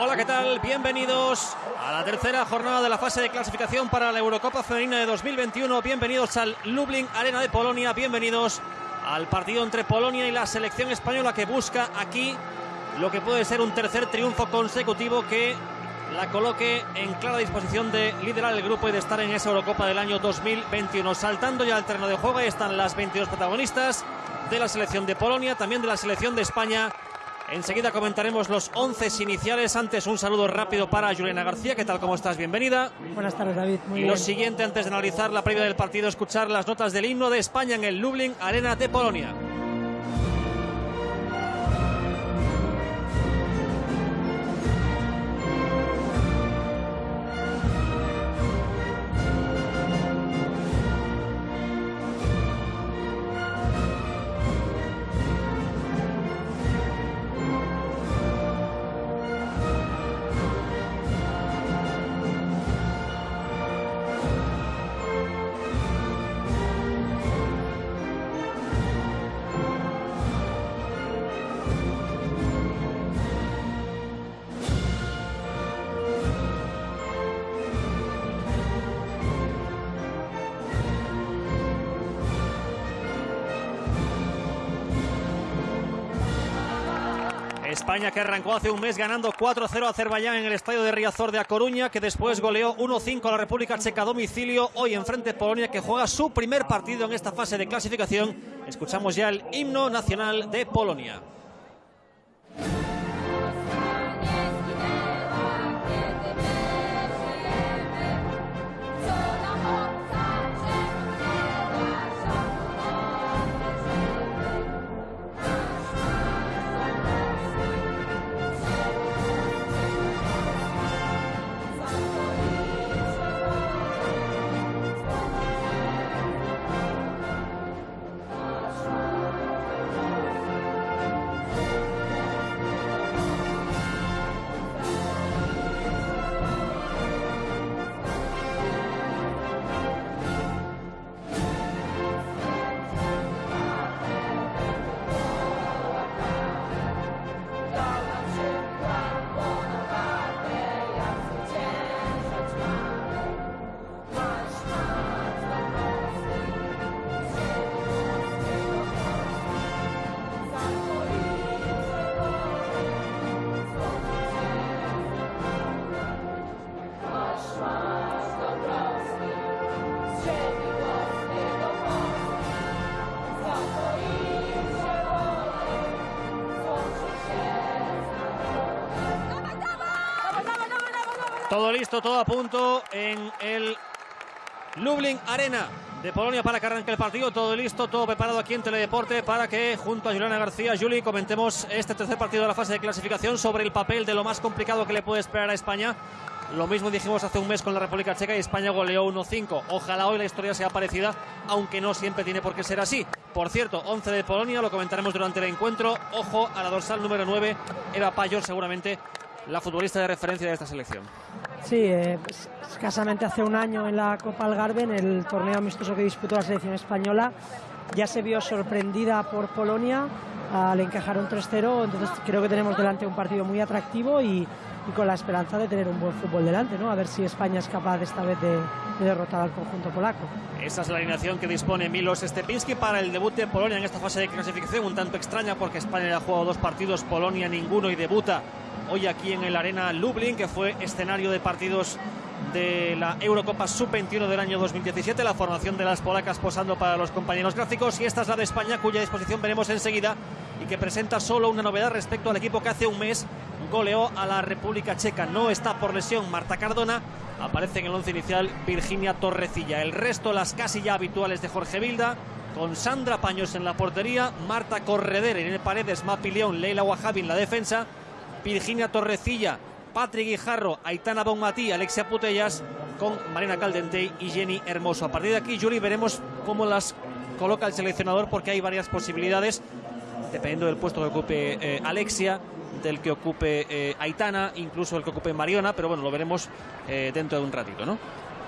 Hola, ¿qué tal? Bienvenidos a la tercera jornada de la fase de clasificación para la Eurocopa Femenina de 2021. Bienvenidos al Lublin Arena de Polonia. Bienvenidos al partido entre Polonia y la selección española que busca aquí lo que puede ser un tercer triunfo consecutivo que la coloque en clara disposición de liderar el grupo y de estar en esa Eurocopa del año 2021. Saltando ya al terreno de juego, ahí están las 22 protagonistas de la selección de Polonia, también de la selección de España Enseguida comentaremos los once iniciales. Antes, un saludo rápido para Juliana García. ¿Qué tal? ¿Cómo estás? Bienvenida. Buenas tardes, David. Muy y lo siguiente, antes de analizar la previa del partido, escuchar las notas del himno de España en el Lublin Arena de Polonia. España que arrancó hace un mes ganando 4-0 a Azerbaiyán en el estadio de Riazor de A Coruña, que después goleó 1-5 a la República Checa a domicilio. Hoy enfrente Polonia, que juega su primer partido en esta fase de clasificación. Escuchamos ya el himno nacional de Polonia. Listo, todo a punto en el Lublin Arena de Polonia para que arranque el partido. Todo listo, todo preparado aquí en Teledeporte para que junto a Juliana García, Juli, comentemos este tercer partido de la fase de clasificación sobre el papel de lo más complicado que le puede esperar a España. Lo mismo dijimos hace un mes con la República Checa y España goleó 1-5. Ojalá hoy la historia sea parecida, aunque no siempre tiene por qué ser así. Por cierto, 11 de Polonia, lo comentaremos durante el encuentro. Ojo a la dorsal número 9, Eva Payor seguramente la futbolista de referencia de esta selección. Sí, eh, escasamente hace un año en la Copa Algarve, en el torneo amistoso que disputó la selección española, ya se vio sorprendida por Polonia al encajar un 3-0, entonces creo que tenemos delante un partido muy atractivo y, con la esperanza de tener un buen fútbol delante, ¿no? A ver si España es capaz esta vez de, derrotar al conjunto polaco. Esa es la alineación que dispone Milos Stepinski para el debut de Polonia en esta fase de clasificación, un tanto extraña porque España ya ha jugado dos partidos, Polonia ninguno y debuta hoy aquí en el Arena Lublin, que fue escenario de partidos de la Eurocopa Sub-21 del año 2017, la formación de las polacas posando para los compañeros gráficos y esta es la de España cuya disposición veremos enseguida y que presenta solo una novedad respecto al equipo que hace un mes goleó a la República Checa. No está por lesión Marta Cardona, aparece en el once inicial Virginia Torrecilla. El resto las casi ya habituales de Jorge Vilda, con Sandra Paños en la portería, Marta Correder, el Paredes, Mapi León, Leila Wahabi en la defensa, Virginia Torrecilla, Patrick Guijarro, Aitana Bonmatí, Alexia Putellas, con Marina Caldente y Jenny Hermoso. A partir de aquí, Yuri, veremos cómo las coloca el seleccionador porque hay varias posibilidades, dependiendo del puesto que ocupe eh, Alexia, del que ocupe eh, Aitana, incluso el que ocupe Mariona, pero bueno, lo veremos eh, dentro de un ratito, ¿no?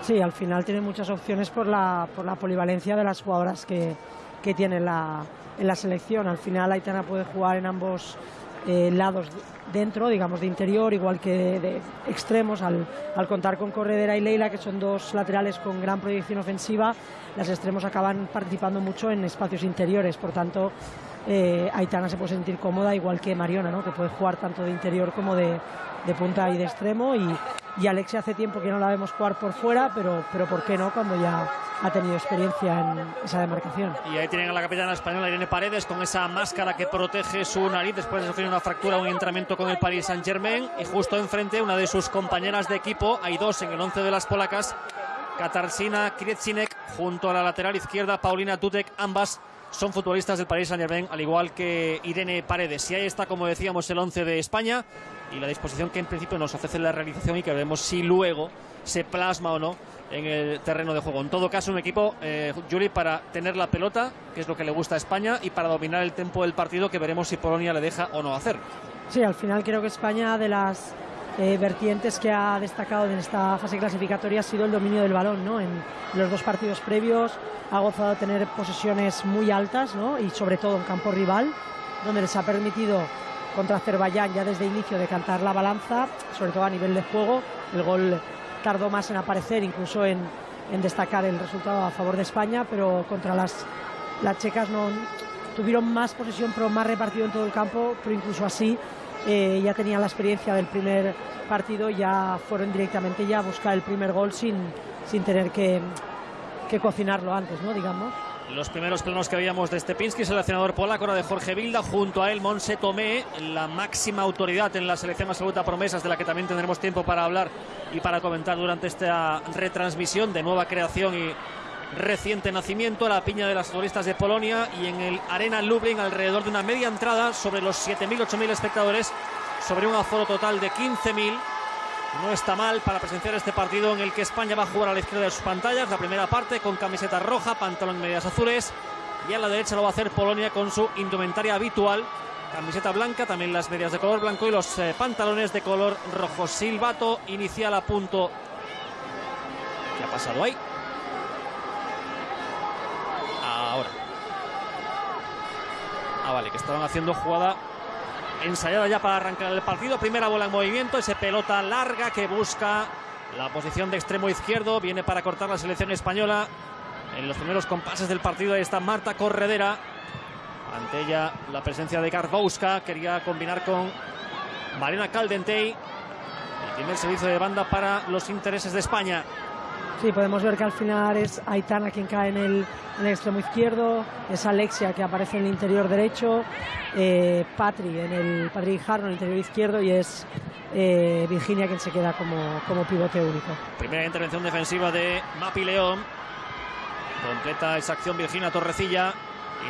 Sí, al final tiene muchas opciones por la, por la polivalencia de las jugadoras que, que tiene la, en la selección. Al final Aitana puede jugar en ambos lados dentro, digamos de interior, igual que de extremos, al, al, contar con Corredera y Leila, que son dos laterales con gran proyección ofensiva, las extremos acaban participando mucho en espacios interiores, por tanto eh, Aitana se puede sentir cómoda, igual que Mariona, ¿no? que puede jugar tanto de interior como de, de punta y de extremo, y, y, Alexia hace tiempo que no la vemos jugar por fuera, pero, pero ¿por qué no? Cuando ya ha tenido experiencia en esa demarcación. Y ahí tienen a la capitana española Irene Paredes con esa máscara que protege su nariz después de sufrir una fractura, un entrenamiento con el Paris Saint Germain. Y justo enfrente, una de sus compañeras de equipo, hay dos en el once de las polacas, Katarsina Krietsinek junto a la lateral izquierda, Paulina Tutek, ambas son futbolistas del Paris Saint Germain, al igual que Irene Paredes. Y ahí está, como decíamos, el once de España y la disposición que en principio nos ofrece la realización y que veremos si luego se plasma o no en el terreno de juego. En todo caso, un equipo, eh, para tener la pelota, que es lo que le gusta a España, y para dominar el tempo del partido, que veremos si Polonia le deja o no hacer. Sí, al final creo que España, de las eh, vertientes que ha destacado en esta fase clasificatoria, ha sido el dominio del balón, ¿no? En los dos partidos previos ha gozado de tener posesiones muy altas, ¿no? Y sobre todo en campo rival, donde les ha permitido contra Azerbaiyán ya desde inicio de cantar la balanza, sobre todo a nivel de juego. El gol tardó más en aparecer, incluso en, en, destacar el resultado a favor de España, pero contra las, las checas no tuvieron más posesión, pero más repartido en todo el campo, pero incluso así eh, ya tenían la experiencia del primer partido, ya fueron directamente ya a buscar el primer gol sin, sin tener que, que cocinarlo antes, ¿no? Digamos. Los primeros planos que veíamos de Stepinski, seleccionador polaco, ahora de Jorge Vilda, junto a él Monse Tomé, la máxima autoridad en la selección absoluta promesas, de la que también tendremos tiempo para hablar y para comentar durante esta retransmisión de nueva creación y reciente nacimiento, la piña de las futbolistas de Polonia y en el Arena Lublin alrededor de una media entrada sobre los 7.000, 8.000 espectadores, sobre un aforo total de 15.000 no está mal para presenciar este partido en el que España va a jugar a la izquierda de sus pantallas. La primera parte con camiseta roja, pantalón medias azules. Y a la derecha lo va a hacer Polonia con su indumentaria habitual. Camiseta blanca, también las medias de color blanco y los eh, pantalones de color rojo. Silbato inicial a punto. ¿Qué ha pasado ahí? Ahora. Ah, vale, que estaban haciendo jugada ensayada ya para arrancar el partido. Primera bola en movimiento, ese pelota larga que busca la posición de extremo izquierdo. Viene para cortar la selección española. En los primeros compases del partido ahí está Marta Corredera. Ante ella la presencia de Garbowska. Quería combinar con Marina Caldentey. El primer servicio de banda para los intereses de España. Sí, podemos ver que al final es Aitana quien cae en el, extremo izquierdo, es Alexia que aparece en el interior derecho, eh, Patri en el Patri Jarno en el interior izquierdo y es eh, Virginia quien se queda como, como pivote único. Primera intervención defensiva de Mapi León. Completa esa acción Virginia Torrecilla.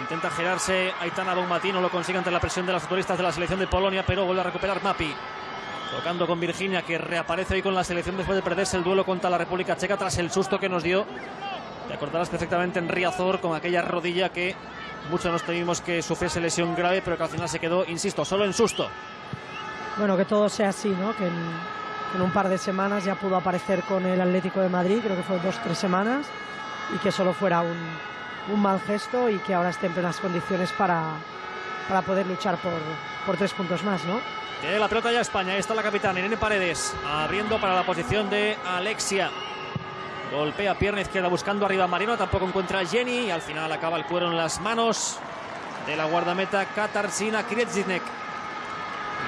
Intenta girarse Aitana Bonmatí, no lo consigue ante la presión de las futbolistas de la selección de Polonia, pero vuelve a recuperar Mapi. Tocando con Virginia, que reaparece hoy con la selección después de perderse el duelo contra la República Checa tras el susto que nos dio. Te acordarás perfectamente en Riazor con aquella rodilla que muchos nos temimos que sufriese lesión grave, pero que al final se quedó, insisto, solo en susto. Bueno, que todo sea así, ¿no? Que en, en un par de semanas ya pudo aparecer con el Atlético de Madrid, creo que fue dos, tres semanas, y que solo fuera un, un mal gesto y que ahora esté en plenas condiciones para, para poder luchar por, por tres puntos más, ¿no? Tiene la pelota ya España. Ahí está la capitana Irene Paredes. Abriendo para la posición de Alexia. Golpea pierna izquierda buscando arriba Marino. Tampoco encuentra Jenny. Y al final acaba el cuero en las manos de la guardameta Katarsina Kriedzinek.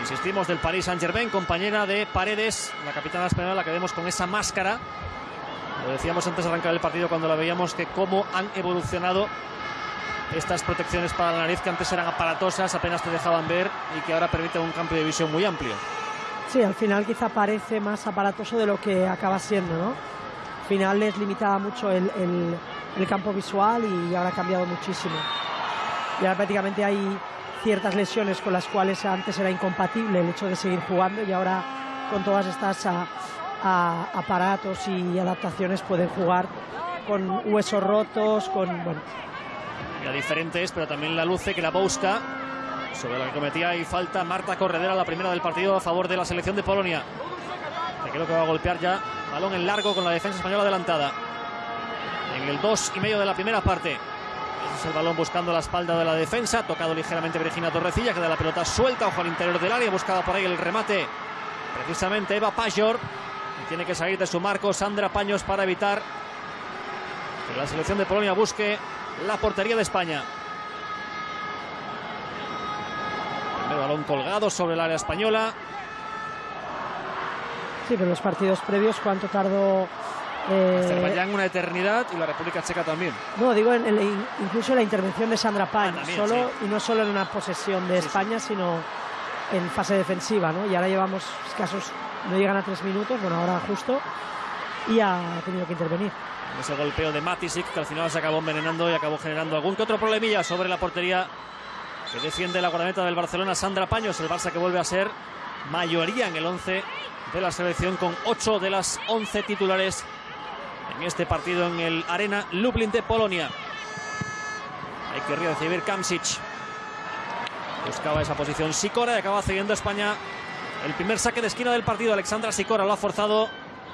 Insistimos del Paris Saint Germain, compañera de Paredes, la capitana española, la que vemos con esa máscara. Lo decíamos antes de arrancar el partido cuando la veíamos que cómo han evolucionado estas protecciones para la nariz que antes eran aparatosas, apenas te dejaban ver y que ahora permiten un campo de visión muy amplio. Sí, al final quizá parece más aparatoso de lo que acaba siendo, ¿no? Al final les limitaba mucho el, el, el campo visual y ahora ha cambiado muchísimo. Y ahora prácticamente hay ciertas lesiones con las cuales antes era incompatible el hecho de seguir jugando y ahora con todas estas a, a, aparatos y adaptaciones pueden jugar con huesos rotos, con bueno, la diferente es, pero también la luce que la busca sobre la que cometía y falta Marta Corredera, la primera del partido a favor de la selección de Polonia. Que creo que va a golpear ya balón en largo con la defensa española adelantada. En el 2 y medio de la primera parte. es el balón buscando la espalda de la defensa. Tocado ligeramente Virginia Torrecilla, queda la pelota suelta, ojo al interior del área. Buscaba por ahí el remate. Precisamente Eva Pajor. Y tiene que salir de su marco Sandra Paños para evitar que la selección de Polonia busque la portería de España. El balón colgado sobre el área española. Sí, pero los partidos previos, ¿cuánto tardó eh, Azerbaiyán una eternidad y la República Checa también. No, digo en, en, incluso la intervención de Sandra Pañ, ah, solo, y no solo en una posesión de España, sino en fase defensiva, ¿no? Y ahora llevamos escasos, no llegan a tres minutos, bueno, ahora justo, y ha tenido que intervenir. Ese golpeo de Matisic, que al final se acabó envenenando y acabó generando algún que otro problemilla sobre la portería que defiende la guardameta del Barcelona, Sandra Paños, el Barça que vuelve a ser mayoría en el 11 de la selección con 8 de las 11 titulares en este partido en el Arena Lublin de Polonia. Hay que recibir Kamsic. Buscaba esa posición Sikora y acaba cediendo España el primer saque de esquina del partido. Alexandra Sikora lo ha forzado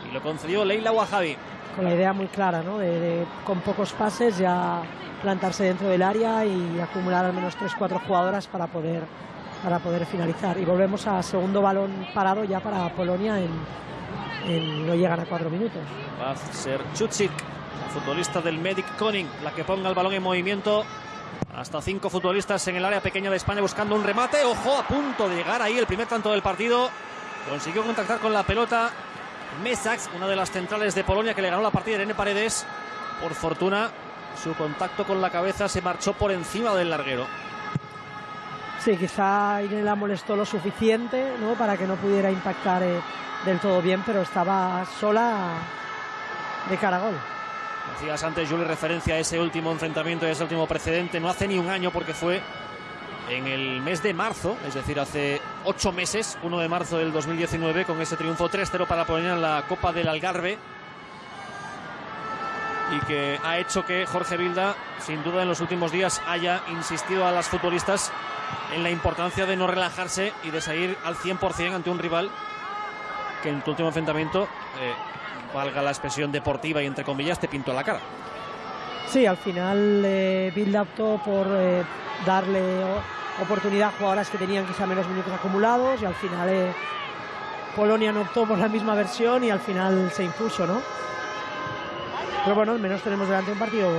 y lo concedió Leila Wahabi. Con la idea muy clara, ¿no? De, con pocos pases ya plantarse dentro del área y acumular al menos 3-4 jugadoras para poder, para poder finalizar. Y volvemos a segundo balón parado ya para Polonia en, no llegan a cuatro minutos. Va a ser Chuchik, futbolista del Medic Koning, la que ponga el balón en movimiento. Hasta cinco futbolistas en el área pequeña de España buscando un remate. Ojo, a punto de llegar ahí el primer tanto del partido. Consiguió contactar con la pelota Mesax, una de las centrales de Polonia que le ganó la partida Irene Paredes. Por fortuna, su contacto con la cabeza se marchó por encima del larguero. Sí, quizá Irene la molestó lo suficiente ¿no? para que no pudiera impactar eh, del todo bien, pero estaba sola de cara a gol. Decías antes, Juli, referencia a ese último enfrentamiento, a ese último precedente. No hace ni un año porque fue en el mes de marzo, es decir, hace ocho meses, 1 de marzo del 2019, con ese triunfo 3-0 para poner en la Copa del Algarve. Y que ha hecho que Jorge Vilda, sin duda en los últimos días, haya insistido a las futbolistas en la importancia de no relajarse y de salir al 100% ante un rival que en tu último enfrentamiento, eh, valga la expresión deportiva y entre comillas, te pintó la cara. Sí, al final eh, optó por eh, darle oportunidad jugadoras que tenían quizá menos minutos acumulados y al final eh, Polonia no optó por la misma versión y al final se impuso, ¿no? Pero bueno, al menos tenemos delante un partido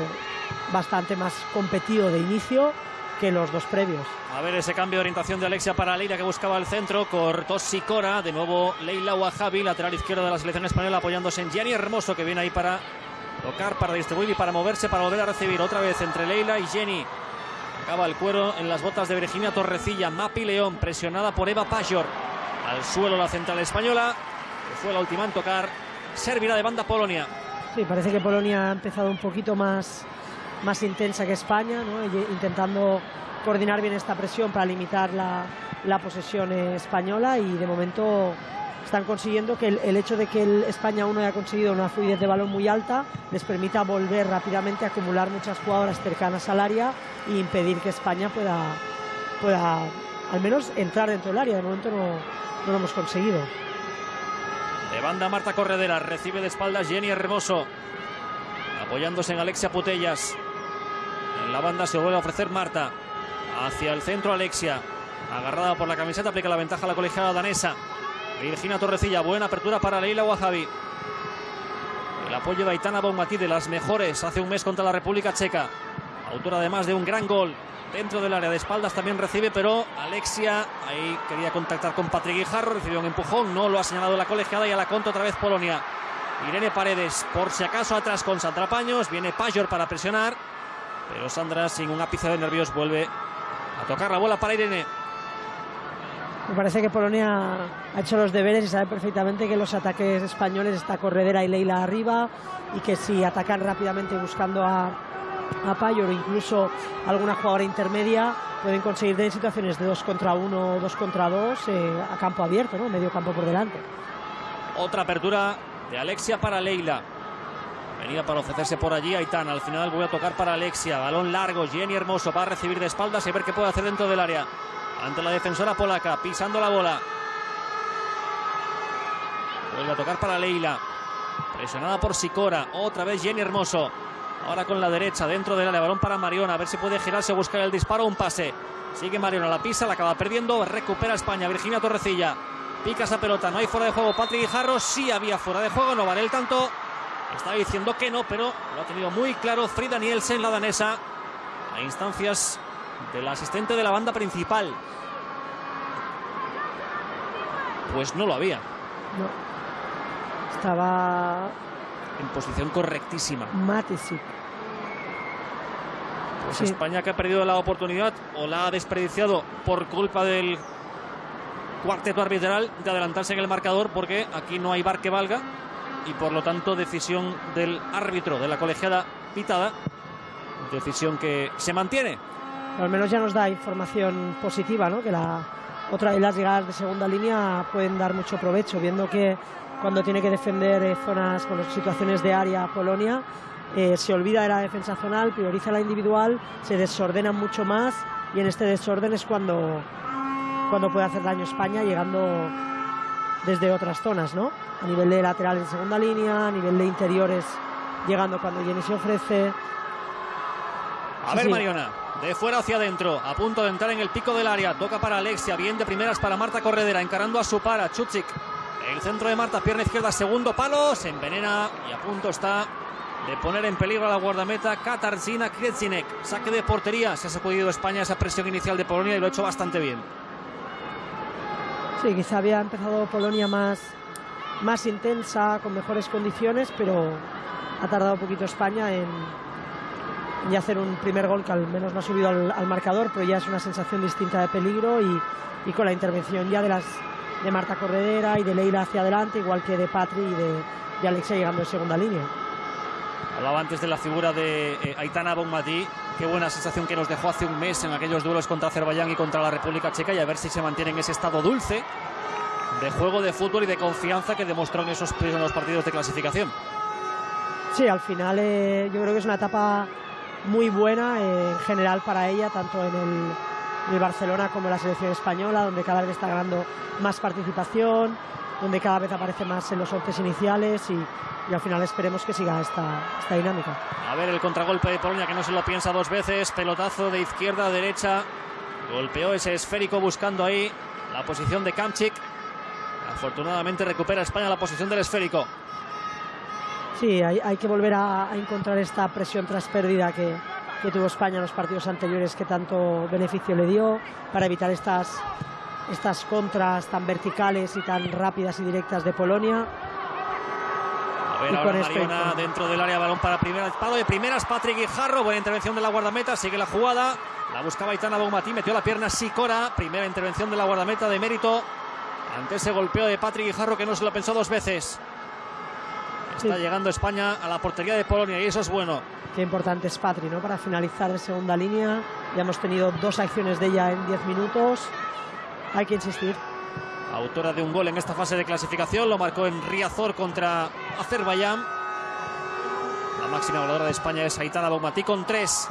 bastante más competido de inicio que los dos previos. A ver ese cambio de orientación de Alexia para Leila que buscaba el centro. Cortó Sicora. De nuevo Leila Wahabi, lateral izquierdo de la selección española, apoyándose en Jenny Hermoso que viene ahí para tocar, para distribuir y para moverse, para volver a recibir otra vez entre Leila y Jenny. Acaba el cuero en las botas de Virginia Torrecilla. Mapi León presionada por Eva Pajor. Al suelo la central española, que fue la última en tocar. Servirá de banda Polonia. Sí, parece que Polonia ha empezado un poquito más más intensa que España, intentando coordinar bien esta presión para limitar la, posesión española y de momento están consiguiendo que el, hecho de que el España 1 haya conseguido una fluidez de balón muy alta les permita volver rápidamente a acumular muchas jugadoras cercanas al área e impedir que España pueda, pueda al menos entrar dentro del área. De momento no, no lo hemos conseguido. De banda Marta Corredera, recibe de espaldas Jenny Hermoso, apoyándose en Alexia Putellas. En la banda se vuelve a ofrecer Marta. Hacia el centro Alexia. Agarrada por la camiseta, aplica la ventaja a la colegiada danesa. Virginia Torrecilla, buena apertura para Leila Wahabi. El apoyo de Aitana Bonmatí, de las mejores hace un mes contra la República Checa. Autora además de un gran gol dentro del área de espaldas también recibe, pero Alexia ahí quería contactar con Patrick Guijarro, recibió un empujón, no lo ha señalado la colegiada y a la contra otra vez Polonia. Irene Paredes, por si acaso atrás con Sandra Paños, viene Pajor para presionar. Pero Sandra, sin un ápice de nervios, vuelve a tocar la bola para Irene. Me parece que Polonia ha hecho los deberes y sabe perfectamente que los ataques españoles está Corredera y Leila arriba y que si atacan rápidamente buscando a, a Payor o incluso alguna jugadora intermedia pueden conseguir en situaciones de dos contra uno o dos contra dos eh, a campo abierto, ¿no? medio campo por delante. Otra apertura de Alexia para Leila. Venía para ofrecerse por allí Aitana. Al final voy a tocar para Alexia. Balón largo. Jenny Hermoso va a recibir de espaldas y ver qué puede hacer dentro del área. Ante la defensora polaca. Pisando la bola. Vuelve a tocar para Leila. Presionada por Sicora. Otra vez Jenny Hermoso. Ahora con la derecha, dentro del área, balón para Mariona. A ver si puede girarse, buscar el disparo, un pase. Sigue Mariona, la pisa, la acaba perdiendo. Recupera España. Virginia Torrecilla. Pica esa pelota. No hay fuera de juego. Patrick Guijarro sí había fuera de juego. No vale el tanto. Está diciendo que no, pero lo ha tenido muy claro Frida Nielsen, la danesa, a instancias del asistente de la banda principal. Pues no lo había. No. Estaba en posición correctísima. Matisic. Pues España que ha perdido la oportunidad o la ha desperdiciado por culpa del cuarteto arbitral de adelantarse en el marcador porque aquí no hay bar que valga y por lo tanto decisión del árbitro de la colegiada pitada, decisión que se mantiene. Al menos ya nos da información positiva, ¿no? que la otra de las llegadas de segunda línea pueden dar mucho provecho, viendo que cuando tiene que defender eh, zonas con situaciones de área Polonia, eh, se olvida de la defensa zonal, prioriza la individual, se desordena mucho más y en este desorden es cuando, cuando puede hacer daño España llegando desde otras zonas, ¿no? A nivel de laterales en segunda línea, a nivel de interiores llegando cuando Jenny se ofrece. A ver, Mariona, de fuera hacia adentro, a punto de entrar en el pico del área, toca para Alexia, bien de primeras para Marta Corredera, encarando a su para, Chuchik. El centro de Marta, pierna izquierda, segundo palo, se envenena y a punto está de poner en peligro a la guardameta Katarzyna Krecinek. Saque de portería, se ha sacudido España esa presión inicial de Polonia y lo ha hecho bastante bien. Sí, quizá había empezado Polonia más, más intensa, con mejores condiciones, pero ha tardado un poquito España en, hacer un primer gol que al menos no ha subido al, marcador, pero ya es una sensación distinta de peligro y, con la intervención ya de las de Marta Corredera y de Leila hacia adelante, igual que de Patri y de, de Alexia llegando en segunda línea. Hablaba antes de la figura de eh, Aitana Bonmatí. Qué buena sensación que nos dejó hace un mes en aquellos duelos contra Azerbaiyán y contra la República Checa y a ver si se mantiene en ese estado dulce de juego de fútbol y de confianza que demostró en esos primeros partidos de clasificación. Sí, al final eh, yo creo que es una etapa muy buena eh, en general para ella, tanto en el, el, Barcelona como en la selección española, donde cada vez está ganando más participación, donde cada vez aparece más en los once iniciales y, y al final esperemos que siga esta, esta dinámica. A ver el contragolpe de Polonia que no se lo piensa dos veces, pelotazo de izquierda a derecha, golpeó ese esférico buscando ahí la posición de Kamchik. Afortunadamente recupera España la posición del esférico. Sí, hay, hay que volver a, encontrar esta presión tras pérdida que, que tuvo España en los partidos anteriores que tanto beneficio le dio para evitar estas, estas contras tan verticales y tan rápidas y directas de Polonia. A ver, ahora Mariona dentro del área, balón para primera, disparo de primeras, Patrick Guijarro, buena intervención de la guardameta, sigue la jugada, la buscaba Itana Baumatí, metió la pierna Sicora, primera intervención de la guardameta de mérito, ante ese golpeo de Patrick Guijarro que no se lo pensó dos veces. Está llegando España a la portería de Polonia y eso es bueno. Qué importante es Patri, ¿no? Para finalizar de segunda línea. Ya hemos tenido dos acciones de ella en 10 minutos. Hay que insistir autora de un gol en esta fase de clasificación, lo marcó en Riazor contra Azerbaiyán. La máxima goleadora de España es Aitana Baumatí con tres.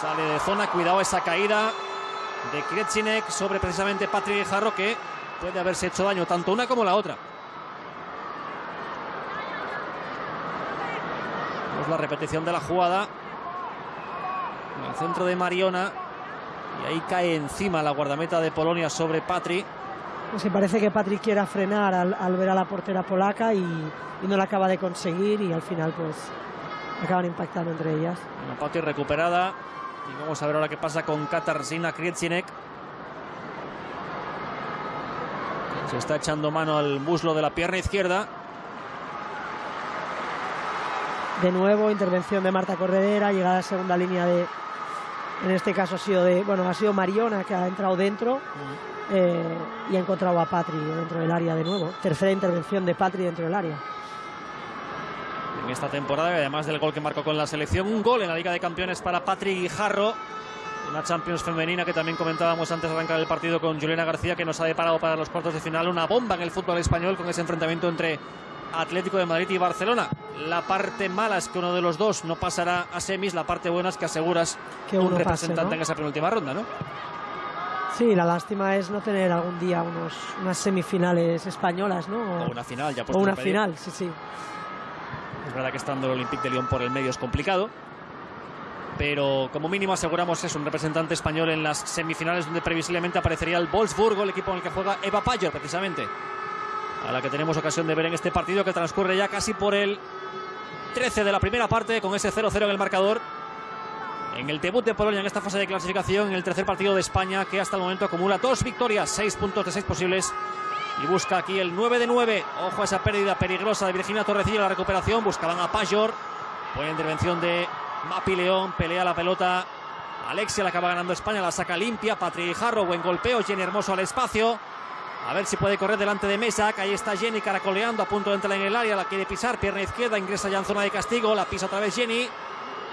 Sale de zona, cuidado esa caída de Kretzinek sobre precisamente Patrick Jarro que puede haberse hecho daño tanto una como la otra. Vemos la repetición de la jugada. En el centro de Mariona. Y ahí cae encima la guardameta de Polonia sobre Patri. Pues parece que Patrick quiera frenar al, ver a la portera polaca y, no la acaba de conseguir y al final pues acaban impactando entre ellas. Una Patri recuperada y vamos a ver ahora qué pasa con Katarzyna Krietsinek. Se está echando mano al muslo de la pierna izquierda. De nuevo, intervención de Marta Corredera, llegada a segunda línea de. En este caso ha sido de. Bueno, ha sido Mariona que ha entrado dentro. Eh, y ha encontrado a Patri dentro del área de nuevo. Tercera intervención de Patri dentro del área. En esta temporada, además del gol que marcó con la selección, un gol en la Liga de Campeones para Patri Guijarro. Una Champions femenina que también comentábamos antes de arrancar el partido con Juliana García, que nos ha deparado para los cuartos de final una bomba en el fútbol español con ese enfrentamiento entre Atlético de Madrid y Barcelona. La parte mala es que uno de los dos no pasará a semis, la parte buena es que aseguras que un representante en esa penúltima ronda, ¿no? Sí, la lástima es no tener algún día unos, unas semifinales españolas, ¿no? O, una final, ya O una final, sí, sí. Es verdad que estando el Olympique de Lyon por el medio es complicado. Pero como mínimo aseguramos es un representante español en las semifinales donde previsiblemente aparecería el Wolfsburgo, el equipo en el que juega Eva Payer precisamente. A la que tenemos ocasión de ver en este partido que transcurre ya casi por el 13 de la primera parte con ese 0-0 en el marcador. En el debut de Polonia en esta fase de clasificación, en el tercer partido de España, que hasta el momento acumula dos victorias, seis puntos de seis posibles. Y busca aquí el 9 de 9. Ojo a esa pérdida peligrosa de Virginia Torrecilla, la recuperación. Buscaban a Pajor. Buena intervención de Mapi León. Pelea la pelota. Alexia la acaba ganando España. La saca limpia. Patri Jarro. Buen golpeo. Jenny Hermoso al espacio. A ver si puede correr delante de Mesa. Ahí está Jenny caracoleando a punto de entrar en el área. La quiere pisar. Pierna izquierda. Ingresa ya en zona de castigo. La pisa otra vez Jenny.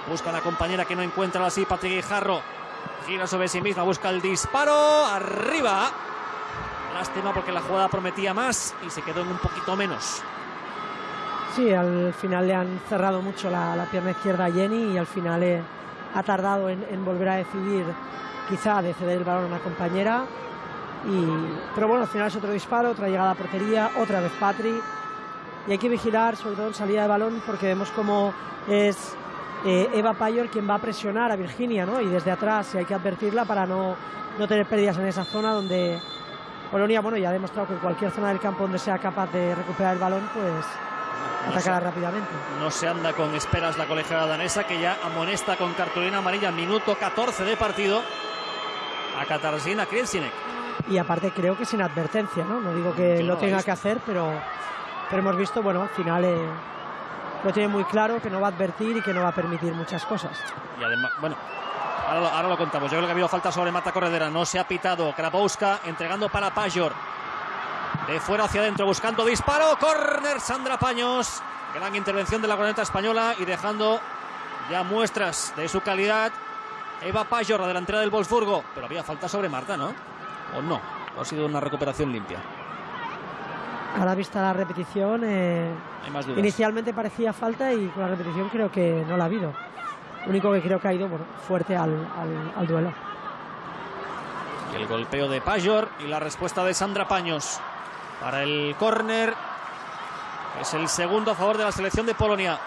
Busca a la compañera que no encuentra así. Patrick Guijarro. Gira sobre sí misma. Busca el disparo. Arriba. Lástima porque la jugada prometía más y se quedó en un poquito menos. Sí, al final le han cerrado mucho la, pierna izquierda a Jenny y al final eh, ha tardado en, volver a decidir quizá de ceder el balón a una compañera. Pero bueno, al final es otro disparo, otra llegada a portería, otra vez Patri. Y hay que vigilar, sobre todo en salida de balón, porque vemos cómo es eh, Eva Payor quien va a presionar a Virginia, ¿no? Y desde atrás hay que advertirla para no, no tener pérdidas en esa zona donde Polonia, bueno, ya ha demostrado que en cualquier zona del campo donde sea capaz de recuperar el balón, pues atacará rápidamente. No se anda con esperas la colegiada danesa, que ya amonesta con cartulina amarilla, minuto 14 de partido, a Katarzyna Krielsinek. Y aparte creo que sin advertencia, ¿no? No digo que lo tenga que hacer, pero, pero hemos visto, bueno, al final... Eh, lo tiene muy claro que no va a advertir y que no va a permitir muchas cosas. Y además, bueno, ahora lo, contamos. Yo creo que ha habido falta sobre Marta Corredera. No se ha pitado. Krapowska entregando para Pajor. De fuera hacia adentro buscando disparo. Corner Sandra Paños. Gran intervención de la guarneta española y dejando ya muestras de su calidad. Eva Pajor, la delantera del Wolfsburgo. Pero había falta sobre Marta, ¿no? ¿O no? ha sido una recuperación limpia? A la vista la repetición, eh, inicialmente parecía falta y con la repetición creo que no la ha habido. Lo único que creo que ha ido fuerte al, duelo. Y el golpeo de Pajor y la respuesta de Sandra Paños para el córner. Es el segundo a favor de la selección de Polonia.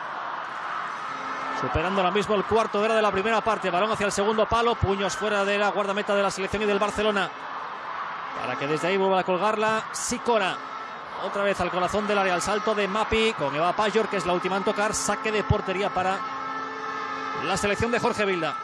Superando ahora mismo el cuarto de hora de la primera parte. Balón hacia el segundo palo. Puños fuera de la guardameta de la selección y del Barcelona. Para que desde ahí vuelva a colgarla Sicora. Otra vez al corazón del área, al salto de Mapi con Eva Pajor, que es la última en tocar. Saque de portería para la selección de Jorge Vilda.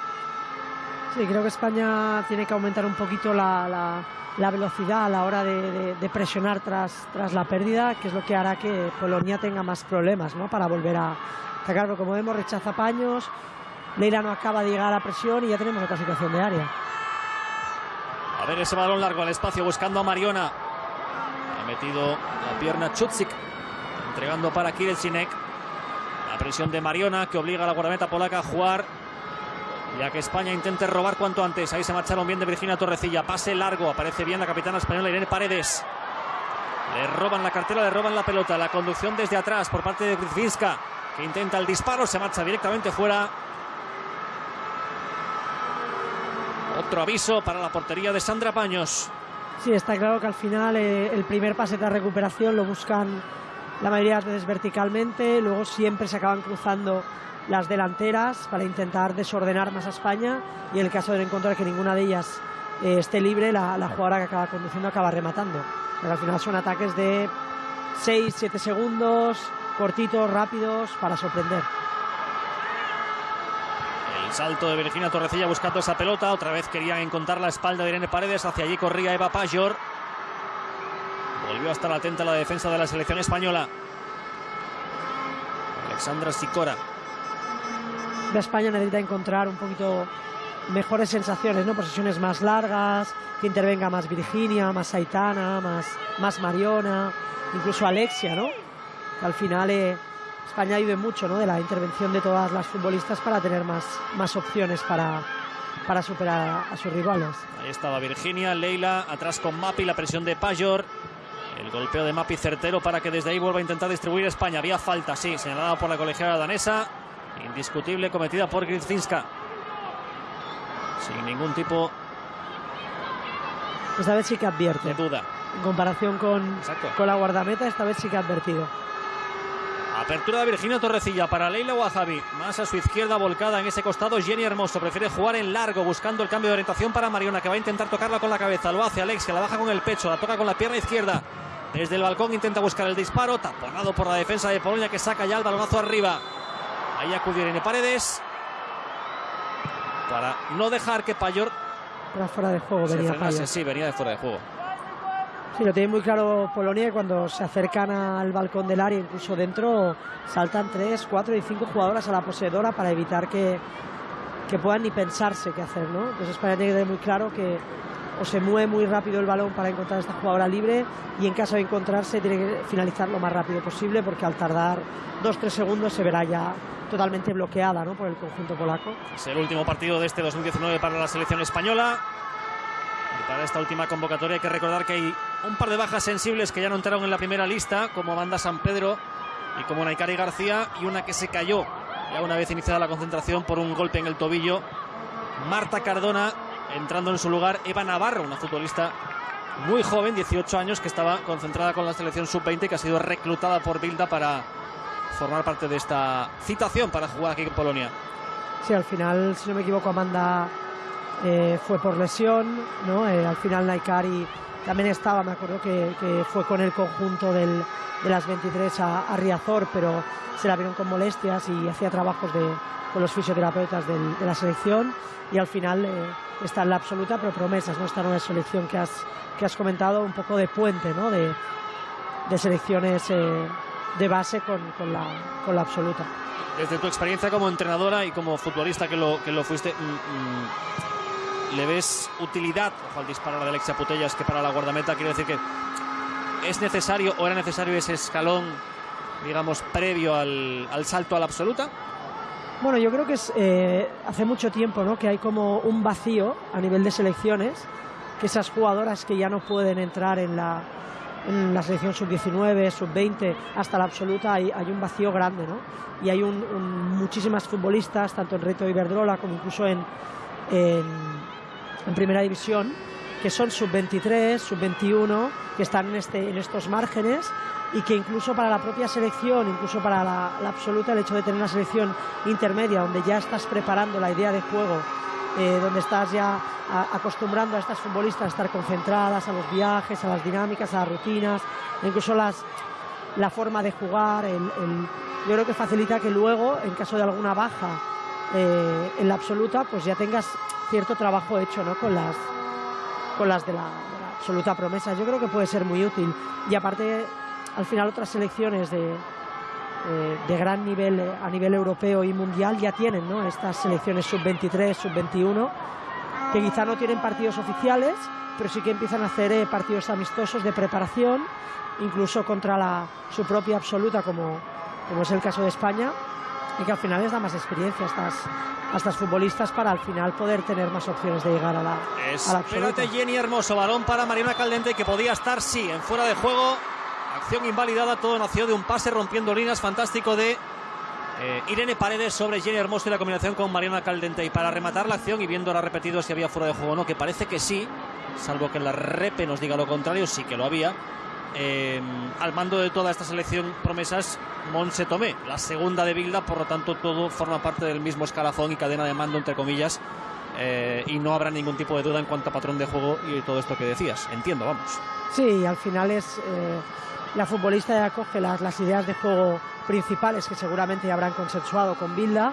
Sí, creo que España tiene que aumentar un poquito la, velocidad a la hora de, presionar tras, tras la pérdida, que es lo que hará que Polonia tenga más problemas ¿no? para volver a atacar. como vemos, rechaza paños. Leila no acaba de llegar a la presión y ya tenemos otra situación de área. A ver ese balón largo al espacio buscando a Mariona metido la pierna Chutzik, entregando para Sinek. La presión de Mariona que obliga a la guardameta polaca a jugar. Ya que España intente robar cuanto antes. Ahí se marcharon bien de Virginia Torrecilla. Pase largo. Aparece bien la capitana española Irene Paredes. Le roban la cartera, le roban la pelota. La conducción desde atrás por parte de Gryfinska. Que intenta el disparo. Se marcha directamente fuera. Otro aviso para la portería de Sandra Paños. Sí, está claro que al final eh, el primer pase de recuperación lo buscan la mayoría de veces verticalmente, luego siempre se acaban cruzando las delanteras para intentar desordenar más a España y en el caso de encontrar que ninguna de ellas eh, esté libre, la, jugadora que acaba conduciendo acaba rematando. Pero al final son ataques de 6, 7 segundos, cortitos, rápidos, para sorprender. Salto de Virginia Torrecilla buscando esa pelota. Otra vez querían encontrar la espalda de Irene Paredes. Hacia allí corría Eva Pajor. Volvió a estar atenta la defensa de la selección española. Alexandra Sicora. La España necesita encontrar un poquito mejores sensaciones, ¿no? Posesiones más largas, que intervenga más Virginia, más Aitana, más, más Mariona, incluso Alexia, ¿no? Al final eh, España ayude mucho ¿no? de la intervención de todas las futbolistas para tener más, más opciones para, para superar a, sus rivales. Ahí estaba Virginia, Leila, atrás con Mapi, la presión de Pajor. El golpeo de Mapi certero para que desde ahí vuelva a intentar distribuir España. Había falta, sí, señalada por la colegiada danesa. Indiscutible, cometida por Gritzinska. Sin ningún tipo esta vez sí que advierte. De duda. En comparación con, con la guardameta, esta vez sí que ha advertido. Apertura de Virginia Torrecilla para Leila Wahabi. Más a su izquierda volcada en ese costado. Jenny Hermoso prefiere jugar en largo buscando el cambio de orientación para Mariona que va a intentar tocarla con la cabeza. Lo hace Alex que la baja con el pecho. La toca con la pierna izquierda. Desde el balcón intenta buscar el disparo. Taponado por la defensa de Polonia que saca ya el balonazo arriba. Ahí acudió Irene Paredes. Para no dejar que Payor. Era fuera de juego, venía frenase. Sí, venía de fuera de juego. Sí, lo tiene muy claro Polonia cuando se acercan al balcón del área, incluso dentro, saltan tres, cuatro y cinco jugadoras a la poseedora para evitar que, que puedan ni pensarse qué hacer, ¿no? Entonces España tiene que tener muy claro que o se mueve muy rápido el balón para encontrar a esta jugadora libre y en caso de encontrarse tiene que finalizar lo más rápido posible porque al tardar dos, tres segundos se verá ya totalmente bloqueada ¿no? por el conjunto polaco. Es el último partido de este 2019 para la selección española. Para esta última convocatoria hay que recordar que hay un par de bajas sensibles que ya no entraron en la primera lista, como Amanda San Pedro y como Naikari García, y una que se cayó ya una vez iniciada la concentración por un golpe en el tobillo. Marta Cardona, entrando en su lugar Eva Navarro, una futbolista muy joven, 18 años, que estaba concentrada con la selección sub-20 que ha sido reclutada por Bilda para formar parte de esta citación para jugar aquí en Polonia. Sí, al final, si no me equivoco, Amanda eh, fue por lesión, ¿no? Eh, al final Naikari también estaba, me acuerdo que, fue con el conjunto de las 23 a, Riazor, pero se la vieron con molestias y hacía trabajos de, con los fisioterapeutas de la selección y al final eh, está en la absoluta, pero promesas, ¿no? Esta nueva selección que has, que has comentado, un poco de puente, ¿no? De, de selecciones de base con, con, la, con la absoluta. Desde tu experiencia como entrenadora y como futbolista que lo, que lo fuiste, mm, mm, ¿Le ves utilidad, al disparo de Alexia Putellas, que para la guardameta quiere decir que es necesario o era necesario ese escalón, digamos, previo al, salto a la absoluta? Bueno, yo creo que es, eh, hace mucho tiempo ¿no? que hay como un vacío a nivel de selecciones, que esas jugadoras que ya no pueden entrar en la, en la selección sub-19, sub-20, hasta la absoluta, hay, hay, un vacío grande, ¿no? Y hay un, muchísimas futbolistas, tanto en Reto Iberdrola como incluso en, en en primera división, que son sub-23, sub-21, que están en, este, en estos márgenes y que incluso para la propia selección, incluso para la, absoluta, el hecho de tener una selección intermedia donde ya estás preparando la idea de juego, eh, donde estás ya acostumbrando a estas futbolistas a estar concentradas, a los viajes, a las dinámicas, a las rutinas, incluso las, la forma de jugar, yo creo que facilita que luego, en caso de alguna baja eh, en la absoluta, pues ya tengas cierto trabajo hecho ¿no? con, las, con las de la, absoluta promesa. Yo creo que puede ser muy útil. Y aparte, al final otras selecciones de, eh, de gran nivel eh, a nivel europeo y mundial ya tienen ¿no? estas selecciones sub-23, sub-21, que quizá no tienen partidos oficiales, pero sí que empiezan a hacer partidos amistosos de preparación, incluso contra la, su propia absoluta, como, como es el caso de España, y que al final les da más experiencia a estas, a estas futbolistas para al final poder tener más opciones de llegar a la, Espérate, a Jenny Hermoso, balón para Mariana Caldente que podía estar, sí, en fuera de juego. Acción invalidada, todo nació de un pase rompiendo líneas fantástico de eh, Irene Paredes sobre Jenny Hermoso y la combinación con Mariana Caldente. Y para rematar la acción y viendo ahora repetido si había fuera de juego o no, que parece que sí, salvo que la repe nos diga lo contrario, sí que lo había. Eh, al mando de toda esta selección promesas Monse Tomé, la segunda de Bilda, por lo tanto todo forma parte del mismo escalafón y cadena de mando, entre comillas, eh, y no habrá ningún tipo de duda en cuanto a patrón de juego y todo esto que decías. Entiendo, vamos. Sí, al final es eh, la futbolista que acoge las, ideas de juego principales que seguramente habrán consensuado con Bilda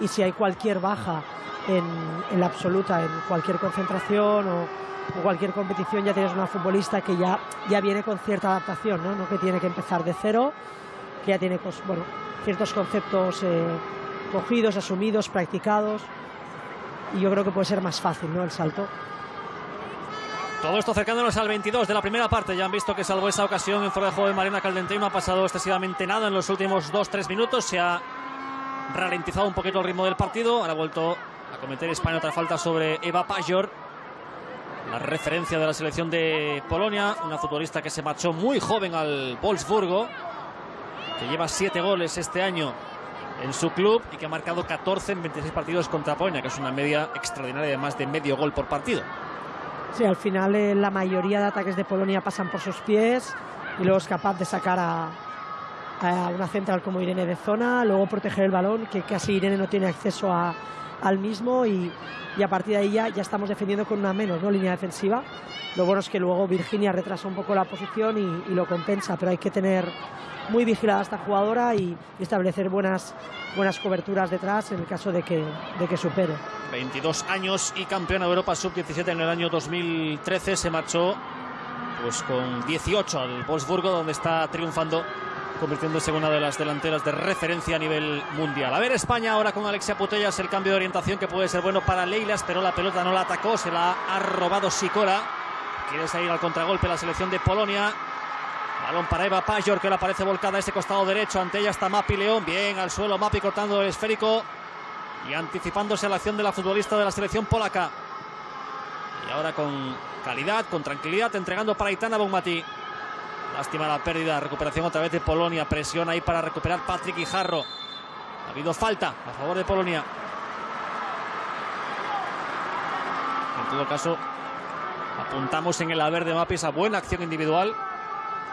y si hay cualquier baja en, en la absoluta, en cualquier concentración o cualquier competición ya tienes una futbolista que ya, ya viene con cierta adaptación, ¿no? que tiene que empezar de cero, que ya tiene pues, bueno, ciertos conceptos eh, cogidos, asumidos, practicados. Y yo creo que puede ser más fácil ¿no? el salto. Todo esto acercándonos al 22 de la primera parte. Ya han visto que salvo esa ocasión en fuera de juego de Mariana Caldente no ha pasado excesivamente nada en los últimos 2-3 minutos. Se ha ralentizado un poquito el ritmo del partido. Ahora ha vuelto a cometer España otra falta sobre Eva Pajor la referencia de la selección de Polonia, una futbolista que se marchó muy joven al Wolfsburgo, que lleva siete goles este año en su club y que ha marcado 14 en 26 partidos contra Polonia, que es una media extraordinaria de más de medio gol por partido. Sí, al final eh, la mayoría de ataques de Polonia pasan por sus pies y luego es capaz de sacar a, a una central como Irene de zona, luego proteger el balón, que casi Irene no tiene acceso a, al mismo y, y, a partir de ahí ya, ya, estamos defendiendo con una menos ¿no? línea defensiva. Lo bueno es que luego Virginia retrasa un poco la posición y, y lo compensa, pero hay que tener muy vigilada esta jugadora y, y, establecer buenas, buenas coberturas detrás en el caso de que, de que supere. 22 años y campeona de Europa Sub-17 en el año 2013 se marchó pues con 18 al Wolfsburgo donde está triunfando convirtiéndose en una de las delanteras de referencia a nivel mundial. A ver España ahora con Alexia Putellas, el cambio de orientación que puede ser bueno para Leilas, pero la pelota no la atacó, se la ha robado Sicora. Quiere salir al contragolpe la selección de Polonia. Balón para Eva Pajor, que ahora aparece volcada a ese costado derecho. Ante ella está Mapi León. Bien al suelo, Mapi cortando el esférico y anticipándose a la acción de la futbolista de la selección polaca. Y ahora con calidad, con tranquilidad, entregando para Itana Bonmati. Lástima la pérdida, recuperación otra vez de Polonia. Presión ahí para recuperar Patrick y Jarro. Ha habido falta a favor de Polonia. En todo caso, apuntamos en el haber de Mapis a buena acción individual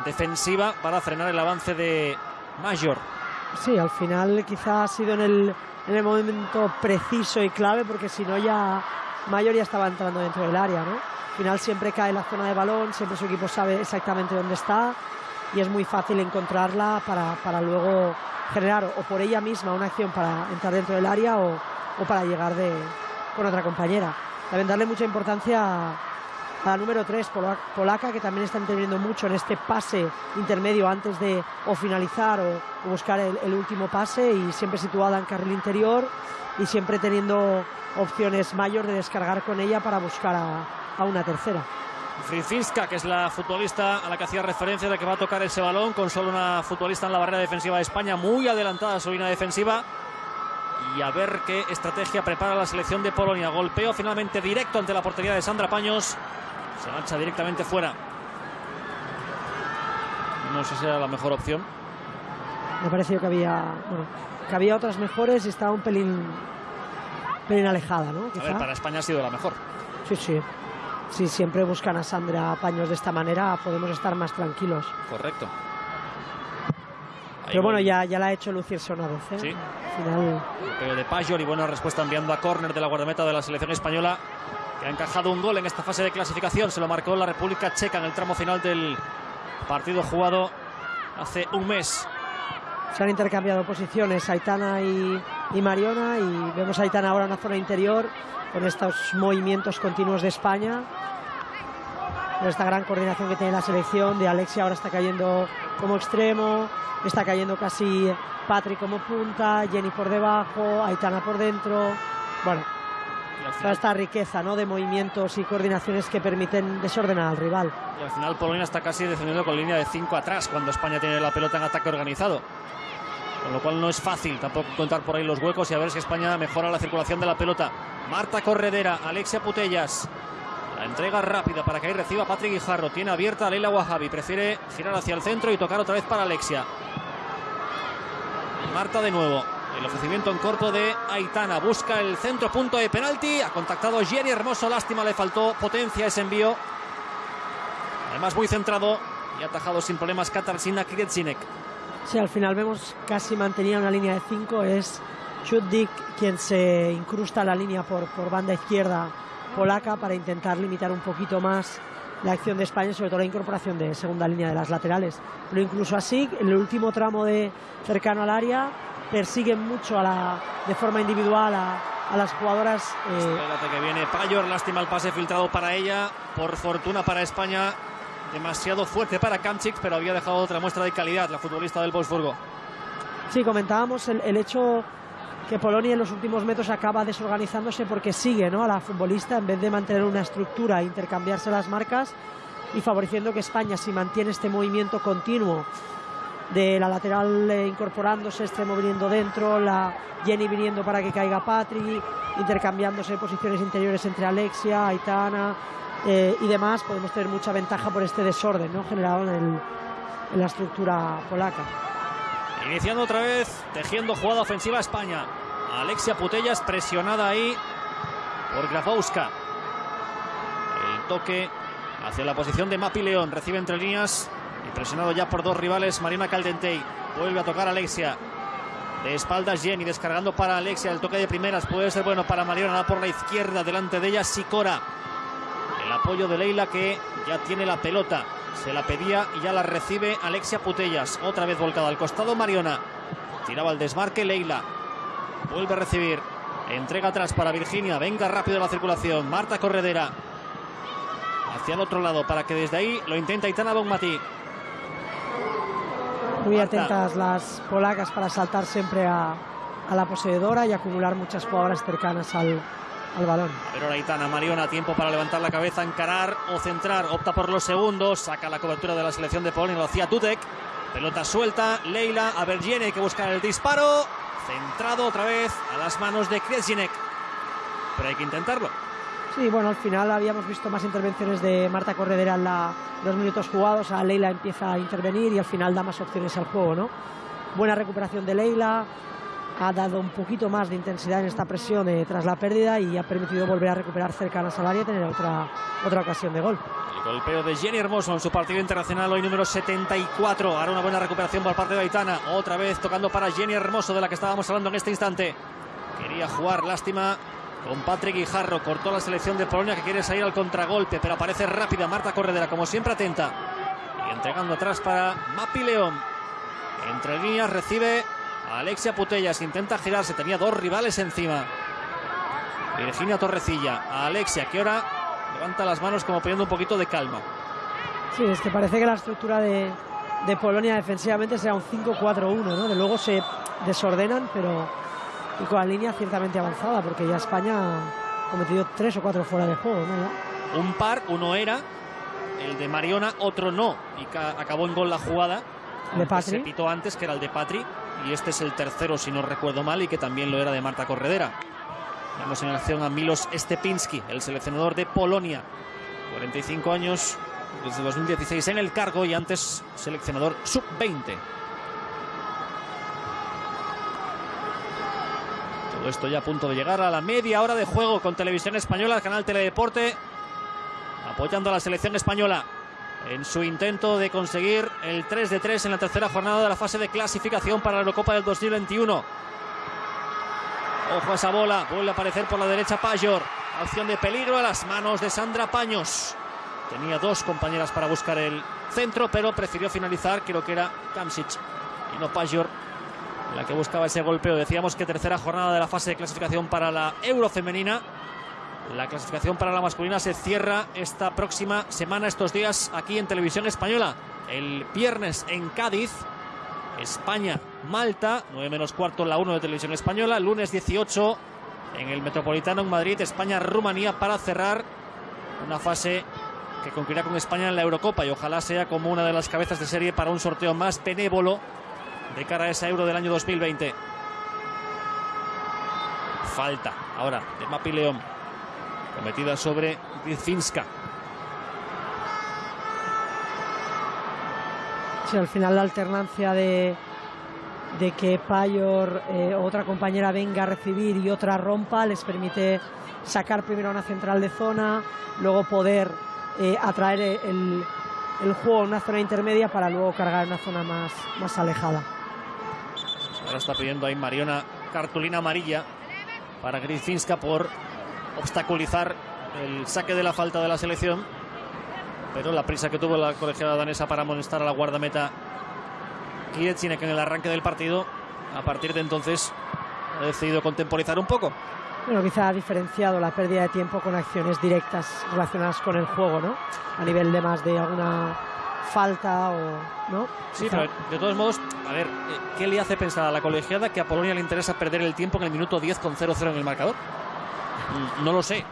defensiva para frenar el avance de Major. Sí, al final quizá ha sido en el, en el momento preciso y clave, porque si no ya Mayor ya estaba entrando dentro del área, ¿no? Al final siempre cae la zona de balón, siempre su equipo sabe exactamente dónde está y es muy fácil encontrarla para, para luego generar o por ella misma una acción para entrar dentro del área o, o para llegar de, con otra compañera. Deben darle mucha importancia a, a la número 3, polaca, que también está interviniendo mucho en este pase intermedio antes de o finalizar o, o buscar el, el, último pase y siempre situada en carril interior y siempre teniendo opciones mayor de descargar con ella para buscar a, a una tercera. Frizinska, que es la futbolista a la que hacía referencia de que va a tocar ese balón, con solo una futbolista en la barrera defensiva de España, muy adelantada a su línea defensiva. Y a ver qué estrategia prepara la selección de Polonia. Golpeo finalmente directo ante la portería de Sandra Paños. Se marcha directamente fuera. No sé si era la mejor opción. Me pareció que había, bueno, que había otras mejores y estaba un pelín, pelín alejada, ¿no? A ver, para España ha sido la mejor. Sí, sí. Si siempre buscan a Sandra Paños de esta manera, podemos estar más tranquilos. Correcto. Ahí Pero bueno, ya, ya la ha hecho lucirse una vez. ¿eh? Sí. Al final... Pero de Pajor y buena respuesta enviando a córner de la guardameta de la selección española, que ha encajado un gol en esta fase de clasificación. Se lo marcó la República Checa en el tramo final del partido jugado hace un mes. Se han intercambiado posiciones Aitana y, y Mariona y vemos a Aitana ahora en la zona interior con estos movimientos continuos de España. Con esta gran coordinación que tiene la selección de Alexia ahora está cayendo como extremo, está cayendo casi Patrick como punta, Jenny por debajo, Aitana por dentro. Bueno, toda esta riqueza ¿no? de movimientos y coordinaciones que permiten desordenar al rival. Y al final Polonia está casi defendiendo con línea de 5 atrás cuando España tiene la pelota en ataque organizado. Con lo cual no es fácil tampoco contar por ahí los huecos y a ver si España mejora la circulación de la pelota. Marta Corredera, Alexia Putellas. La entrega rápida para que ahí reciba Patrick Guijarro. Tiene abierta a Leila Wahabi. Prefiere girar hacia el centro y tocar otra vez para Alexia. Marta de nuevo. El ofrecimiento en corto de Aitana. Busca el centro punto de penalti. Ha contactado Jenny Hermoso. Lástima, le faltó potencia ese envío. Además muy centrado y atajado sin problemas Katarzyna Kriedzinek. Sí, al final vemos casi mantenía una línea de 5. Es Chuddik quien se incrusta la línea por, por banda izquierda polaca para intentar limitar un poquito más la acción de España, sobre todo la incorporación de segunda línea de las laterales. Pero incluso así, en el último tramo de cercano al área, persiguen mucho a la, de forma individual a, a las jugadoras. Eh... Espérate que viene Payor, lástima el pase filtrado para ella. Por fortuna para España, demasiado fuerte para Kamchik, pero había dejado otra muestra de calidad la futbolista del Wolfsburgo. Sí, comentábamos el, hecho que Polonia en los últimos metros acaba desorganizándose porque sigue ¿no? a la futbolista en vez de mantener una estructura e intercambiarse las marcas y favoreciendo que España si mantiene este movimiento continuo de la lateral eh, incorporándose, extremo viniendo dentro, la Jenny viniendo para que caiga Patri, intercambiándose posiciones interiores entre Alexia, Aitana eh, y demás, podemos tener mucha ventaja por este desorden ¿no? generado en, el, en la estructura polaca. Iniciando otra vez, tejiendo jugada ofensiva a España. Alexia Putellas presionada ahí por Grafowska. El toque hacia la posición de Mapi León. Recibe entre líneas Y presionado ya por dos rivales, Marina Caldentey. Vuelve a tocar Alexia. De espaldas Jenny, descargando para Alexia. El toque de primeras puede ser bueno para Mariona por la izquierda. Delante de ella Sicora. El apoyo de Leila que ya tiene la pelota. Se la pedía y ya la recibe Alexia Putellas. Otra vez volcada al costado Mariona. Tiraba el desmarque Leila. Vuelve a recibir. Entrega atrás para Virginia. Venga rápido la circulación. Marta Corredera. Hacia el otro lado para que desde ahí lo intenta Itana Bonmatí. Muy atentas las polacas para saltar siempre a, a, la poseedora y acumular muchas jugadoras cercanas al, al balón. Pero la Itana Mariona, tiempo para levantar la cabeza, encarar o centrar. Opta por los segundos. Saca la cobertura de la selección de Polonia. Lo hacía Tutek. Pelota suelta. Leila a Bergiene que busca el disparo. Centrado otra vez a las manos de Kresinek. Pero hay que intentarlo. Sí, bueno, al final habíamos visto más intervenciones de Marta Corredera en la, los minutos jugados. A Leila empieza a intervenir y al final da más opciones al juego, ¿no? Buena recuperación de Leila. Ha dado un poquito más de intensidad en esta presión eh, tras la pérdida y ha permitido volver a recuperar cercanas al área y tener otra, otra ocasión de gol. El golpeo de Jenny Hermoso en su partido internacional hoy número 74. Ahora una buena recuperación por parte de Aitana. Otra vez tocando para Jenny Hermoso de la que estábamos hablando en este instante. Quería jugar, lástima, con Patrick Guijarro. Cortó la selección de Polonia que quiere salir al contragolpe, pero aparece rápida Marta Corredera, como siempre atenta. Y entregando atrás para Mapi León. Entre líneas recibe Alexia Putellas. Intenta girarse, tenía dos rivales encima. Virginia Torrecilla. A Alexia, que ahora levanta las manos como pidiendo un poquito de calma. Sí, es que parece que la estructura de, de Polonia defensivamente sea un 5-4-1, ¿no? De luego se desordenan, pero y con la línea ciertamente avanzada, porque ya España ha cometido tres o cuatro fuera de juego. ¿no? Un par, uno era el de Mariona, otro no, y acabó en gol la jugada. De Patri. Se pitó antes, que era el de Patri, y este es el tercero, si no recuerdo mal, y que también lo era de Marta Corredera. Vemos en acción a Milos Stepinski, el seleccionador de Polonia. 45 años, desde 2016 en el cargo y antes seleccionador sub-20. Todo esto ya a punto de llegar a la media hora de juego con Televisión Española, canal Teledeporte, apoyando a la selección española en su intento de conseguir el 3 de 3 en la tercera jornada de la fase de clasificación para la Eurocopa del 2021. Ojo a esa bola, vuelve a aparecer por la derecha Pajor. Acción de peligro a las manos de Sandra Paños. Tenía dos compañeras para buscar el centro, pero prefirió finalizar, creo que era Kamsic y no Pajor la que buscaba ese golpeo. Decíamos que tercera jornada de la fase de clasificación para la Euro femenina. La clasificación para la masculina se cierra esta próxima semana, estos días, aquí en Televisión Española. El viernes en Cádiz, España, Malta, 9 menos cuarto la 1 de Televisión Española. Lunes 18 en el Metropolitano en Madrid, España, Rumanía para cerrar una fase que concluirá con España en la Eurocopa y ojalá sea como una de las cabezas de serie para un sorteo más benévolo de cara a esa Euro del año 2020. Falta ahora de Mapi León, cometida sobre Gritfinska. Sí, al final la alternancia de, de que Payor, eh, otra compañera venga a recibir y otra rompa, les permite sacar primero una central de zona, luego poder eh, atraer el, el, juego en una zona intermedia para luego cargar en una zona más, más alejada. Ahora está pidiendo ahí Mariona cartulina amarilla para Gritfinska por obstaculizar el saque de la falta de la selección. Pero la prisa que tuvo la colegiada danesa para amonestar a la guardameta Kietsinek en el arranque del partido, a partir de entonces ha decidido contemporizar un poco. Bueno, quizá ha diferenciado la pérdida de tiempo con acciones directas relacionadas con el juego, ¿no? A nivel de más de alguna falta o no. Sí, pero de todos modos, a ver, ¿qué le hace pensar a la colegiada que a Polonia le interesa perder el tiempo en el minuto 10 con 0-0 en el marcador? No lo sé.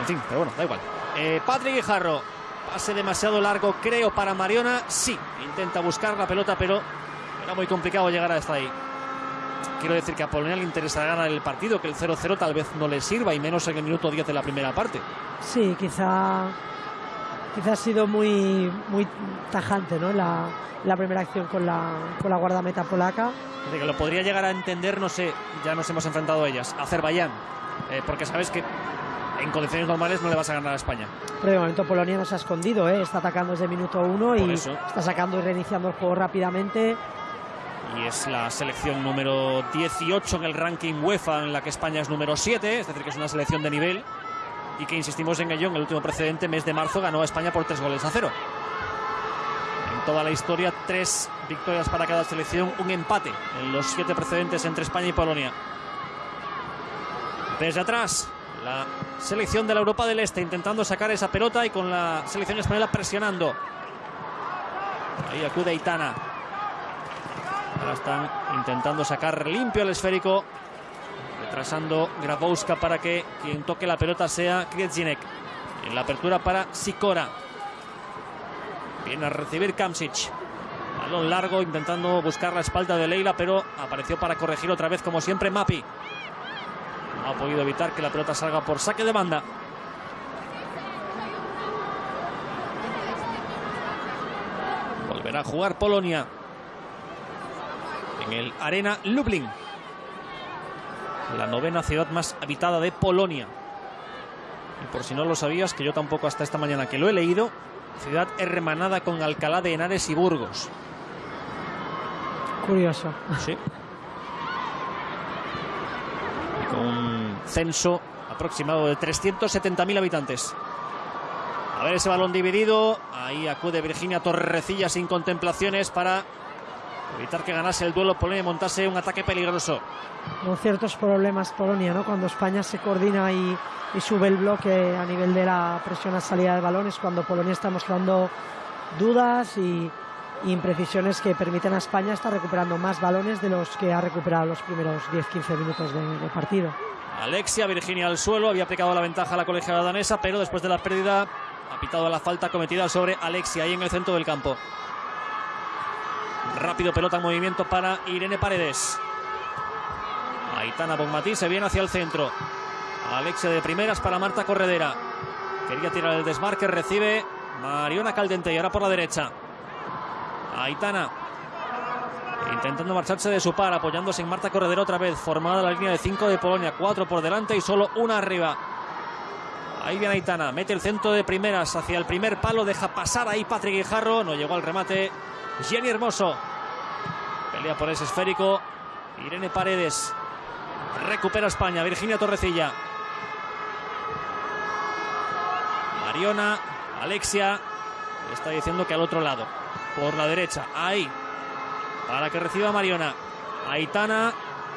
En fin, pero bueno, da igual. Eh, Patrick Guijarro, pase demasiado largo, creo, para Mariona. Sí, intenta buscar la pelota, pero era muy complicado llegar hasta ahí. Quiero decir que a Polonia le interesa ganar el partido, que el 0-0 tal vez no le sirva, y menos en el minuto 10 de la primera parte. Sí, quizá quizá ha sido muy, muy tajante ¿no? la, la primera acción con la, con la guardameta polaca. que lo podría llegar a entender, no sé, ya nos hemos enfrentado a ellas, Azerbaiyán, eh, porque sabes que en condiciones normales no le vas a ganar a España. Pero de momento Polonia no se ha escondido, ¿eh? está atacando desde minuto uno y está sacando y reiniciando el juego rápidamente. Y es la selección número 18 en el ranking UEFA, en la que España es número 7, es decir, que es una selección de nivel. Y que insistimos en ello, en el último precedente, mes de marzo, ganó a España por tres goles a cero. En toda la historia, tres victorias para cada selección, un empate en los siete precedentes entre España y Polonia. Desde atrás, la selección de la Europa del Este intentando sacar esa pelota y con la selección española presionando. Ahí acude Itana. Ahora están intentando sacar limpio el esférico. Retrasando Grabowska para que quien toque la pelota sea Kriedzinek. En la apertura para Sikora. Viene a recibir Kamsic. Balón largo intentando buscar la espalda de Leila, pero apareció para corregir otra vez como siempre Mapi ha podido evitar que la pelota salga por saque de banda. Volverá a jugar Polonia en el Arena Lublin, la novena ciudad más habitada de Polonia. Y por si no lo sabías, que yo tampoco hasta esta mañana que lo he leído, ciudad hermanada con Alcalá de Henares y Burgos. Curioso. Sí. un censo aproximado de 370.000 habitantes. A ver ese balón dividido. Ahí acude Virginia Torrecilla sin contemplaciones para evitar que ganase el duelo Polonia y montase un ataque peligroso. Con ciertos problemas Polonia, ¿no? Cuando España se coordina y, y, sube el bloque a nivel de la presión a salida de balones, cuando Polonia está mostrando dudas y, imprecisiones que permiten a España estar recuperando más balones de los que ha recuperado los primeros 10-15 minutos de, partido. Alexia, Virginia al suelo, había aplicado la ventaja a la colegiada danesa, pero después de la pérdida ha pitado la falta cometida sobre Alexia ahí en el centro del campo. Rápido pelota en movimiento para Irene Paredes. Aitana Bonmatí se viene hacia el centro. Alexia de primeras para Marta Corredera. Quería tirar el desmarque, recibe Mariona Caldente y ahora por la derecha. Aitana intentando marcharse de su par, apoyándose en Marta Corredera otra vez, formada la línea de 5 de Polonia, 4 por delante y solo una arriba. Ahí viene Aitana, mete el centro de primeras hacia el primer palo, deja pasar ahí Patrick Guijarro, no llegó al remate. Jenny Hermoso pelea por ese esférico. Irene Paredes recupera España, Virginia Torrecilla. Mariona, Alexia, está diciendo que al otro lado por la derecha. Ahí. Para que reciba Mariona. Aitana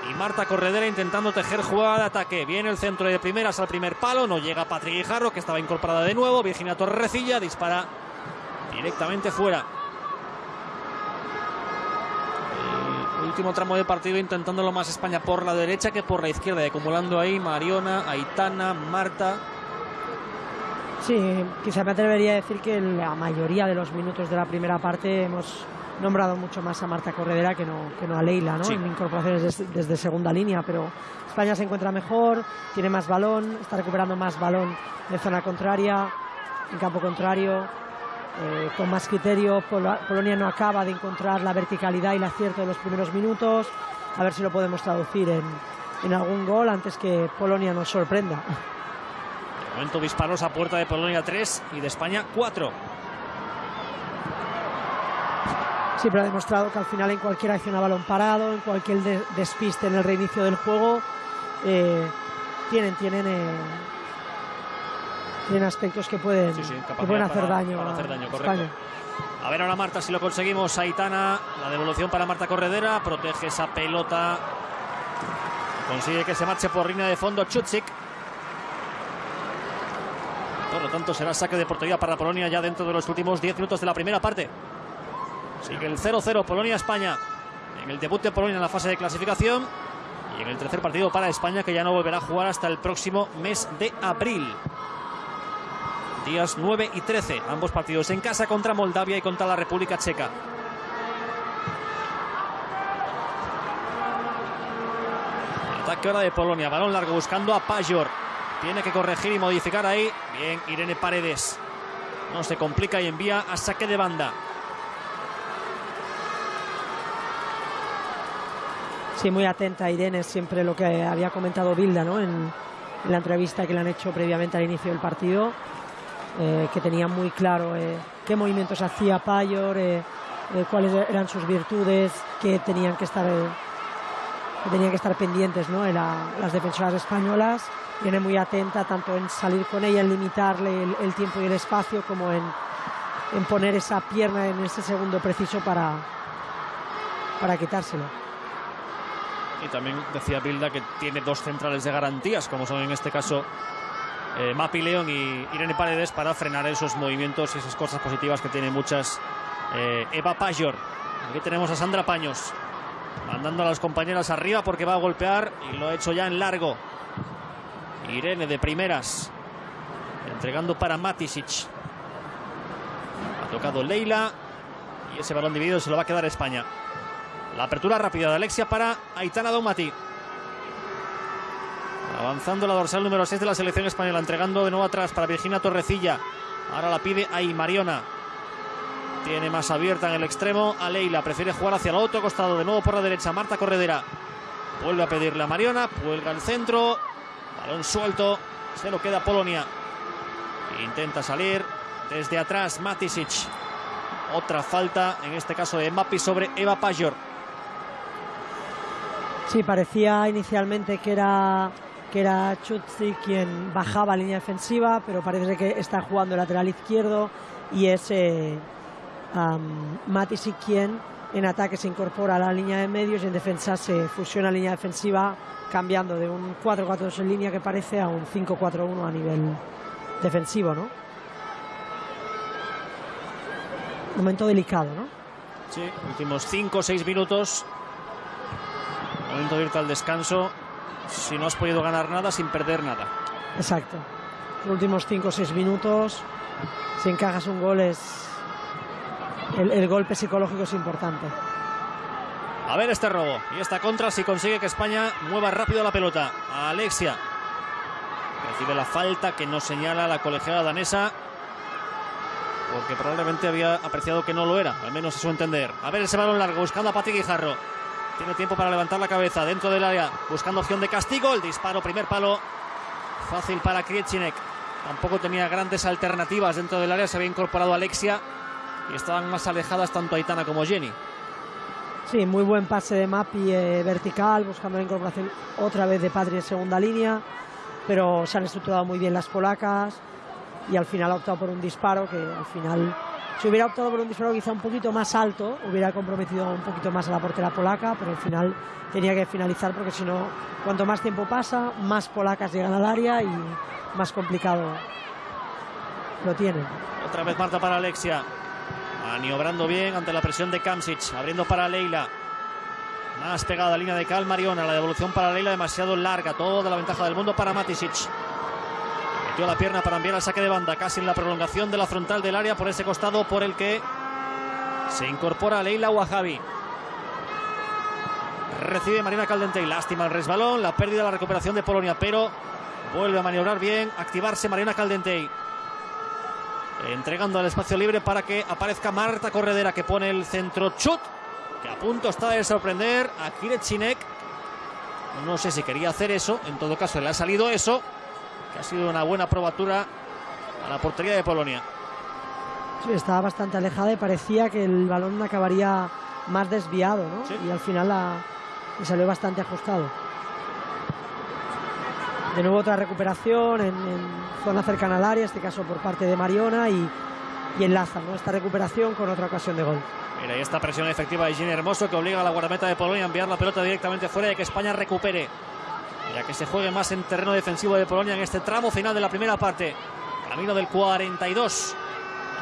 y Marta Corredera intentando tejer jugada de ataque. Viene el centro de primeras al primer palo. No llega Patrick Guijarro, que estaba incorporada de nuevo. Virginia Torrecilla dispara directamente fuera. Último tramo de partido intentándolo más España por la derecha que por la izquierda. Acumulando ahí Mariona, Aitana, Marta. Sí, quizá me atrevería a decir que la mayoría de los minutos de la primera parte hemos nombrado mucho más a Marta Corredera que no, que no a Leila, ¿no? En incorporaciones desde, segunda línea, pero España se encuentra mejor, tiene más balón, está recuperando más balón de zona contraria, en campo contrario, eh, con más criterio. Polonia no acaba de encontrar la verticalidad y el acierto de los primeros minutos. A ver si lo podemos traducir en, en algún gol antes que Polonia nos sorprenda momento disparos a puerta de Polonia 3 y de España 4. Siempre ha demostrado que al final en cualquier acción a balón parado, en cualquier despiste en el reinicio del juego, eh, tienen, tienen, eh, tienen aspectos que pueden, pueden hacer, daño A ver ahora Marta si lo conseguimos. Aitana, la devolución para Marta Corredera, protege esa pelota. Consigue que se marche por línea de fondo Chutsik. Por lo tanto, será saque de portería para Polonia ya dentro de los últimos 10 minutos de la primera parte. Sigue el 0-0 Polonia-España en el debut de Polonia en la fase de clasificación. Y en el tercer partido para España, que ya no volverá a jugar hasta el próximo mes de abril. Días 9 y 13, ambos partidos en casa contra Moldavia y contra la República Checa. Ataque ahora de Polonia, balón largo buscando a Pajor. Tiene que corregir y modificar ahí. Bien, Irene Paredes. No se complica y envía a saque de banda. Sí, muy atenta Irene, siempre lo que había comentado Bilda, ¿no? En, en la entrevista que le han hecho previamente al inicio del partido, eh, que tenía muy claro eh, qué movimientos hacía Payor, eh, cuáles eran sus virtudes, que tenían que estar, que tenían que estar pendientes ¿no? las defensoras españolas. Viene muy atenta tanto en salir con ella, en limitarle el, tiempo y el espacio, como en, en poner esa pierna en ese segundo preciso para, para quitárselo. Y también decía Bilda que tiene dos centrales de garantías, como son en este caso eh, Mapi León y Irene Paredes, para frenar esos movimientos y esas cosas positivas que tiene muchas eh, Eva Payor. Aquí tenemos a Sandra Paños, mandando a las compañeras arriba porque va a golpear y lo ha hecho ya en largo. Irene de primeras, entregando para Matisic. Ha tocado Leila y ese balón dividido se lo va a quedar España. La apertura rápida de Alexia para Aitana Domati. Avanzando la dorsal número 6 de la selección española, entregando de nuevo atrás para Virginia Torrecilla. Ahora la pide ahí Mariona. Tiene más abierta en el extremo a Leila. Prefiere jugar hacia el otro costado. De nuevo por la derecha. Marta Corredera. Vuelve a pedirle a Mariona. Cuelga el centro. Balón suelto. Se lo queda Polonia. Intenta salir desde atrás Matisic. Otra falta, en este caso de Mapi sobre Eva Pajor. Sí, parecía inicialmente que era que era Chutzi quien bajaba línea defensiva, pero parece que está jugando lateral izquierdo y es eh, quien en ataque se incorpora a la línea de medios y en defensa se fusiona la línea defensiva cambiando de un 4-4-2 en línea que parece a un 5-4-1 a nivel defensivo, ¿no? Momento delicado, ¿no? Sí, últimos 5 o 6 minutos Momento de irte al descanso. Si no has podido ganar nada, sin perder nada. Exacto. Los últimos 5 o 6 minutos, si encajas un gol, es. El, golpe psicológico es importante. A ver este robo y esta contra si consigue que España mueva rápido la pelota. Alexia recibe la falta que no señala la colegiada danesa porque probablemente había apreciado que no lo era, al menos a su entender. A ver ese balón largo buscando a Pati Guijarro. Tiene tiempo para levantar la cabeza dentro del área, buscando opción de castigo. El disparo, primer palo, fácil para Kriechinek. Tampoco tenía grandes alternativas dentro del área. Se había incorporado Alexia y estaban más alejadas tanto Aitana como Jenny. Sí, muy buen pase de Mapi eh, vertical, buscando la incorporación otra vez de Padre en segunda línea. Pero se han estructurado muy bien las polacas y al final ha optado por un disparo que al final si hubiera optado por un disparo quizá un poquito más alto, hubiera comprometido un poquito más a la portera polaca, pero al final tenía que finalizar porque si no, cuanto más tiempo pasa, más polacas llegan al área y más complicado lo tienen. Otra vez Marta para Alexia. Maniobrando bien ante la presión de Kamsic. Abriendo para Leila. Más pegada línea de Cal Mariona. La devolución para Leila demasiado larga. Toda la ventaja del mundo para Matisic. Metió la pierna para enviar al saque de banda, casi en la prolongación de la frontal del área por ese costado por el que se incorpora Leila Wahabi. Recibe Marina Caldentey. Lástima el resbalón, la pérdida, la recuperación de Polonia, pero vuelve a maniobrar bien, activarse Marina Caldentey. Entregando al espacio libre para que aparezca Marta Corredera que pone el centro chut, que a punto está de sorprender a Kirechinek. No sé si quería hacer eso, en todo caso le ha salido eso que ha sido una buena probatura a la portería de Polonia. Sí, estaba bastante alejada y parecía que el balón acabaría más desviado, ¿no? Y al final la, salió bastante ajustado. De nuevo otra recuperación en, zona cercana al área, este caso por parte de Mariona y, y enlaza ¿no? esta recuperación con otra ocasión de gol. Mira, y esta presión efectiva de Gini Hermoso que obliga a la guardameta de Polonia a enviar la pelota directamente fuera y que España recupere ya que se juegue más en terreno defensivo de Polonia en este tramo final de la primera parte. Camino del 42.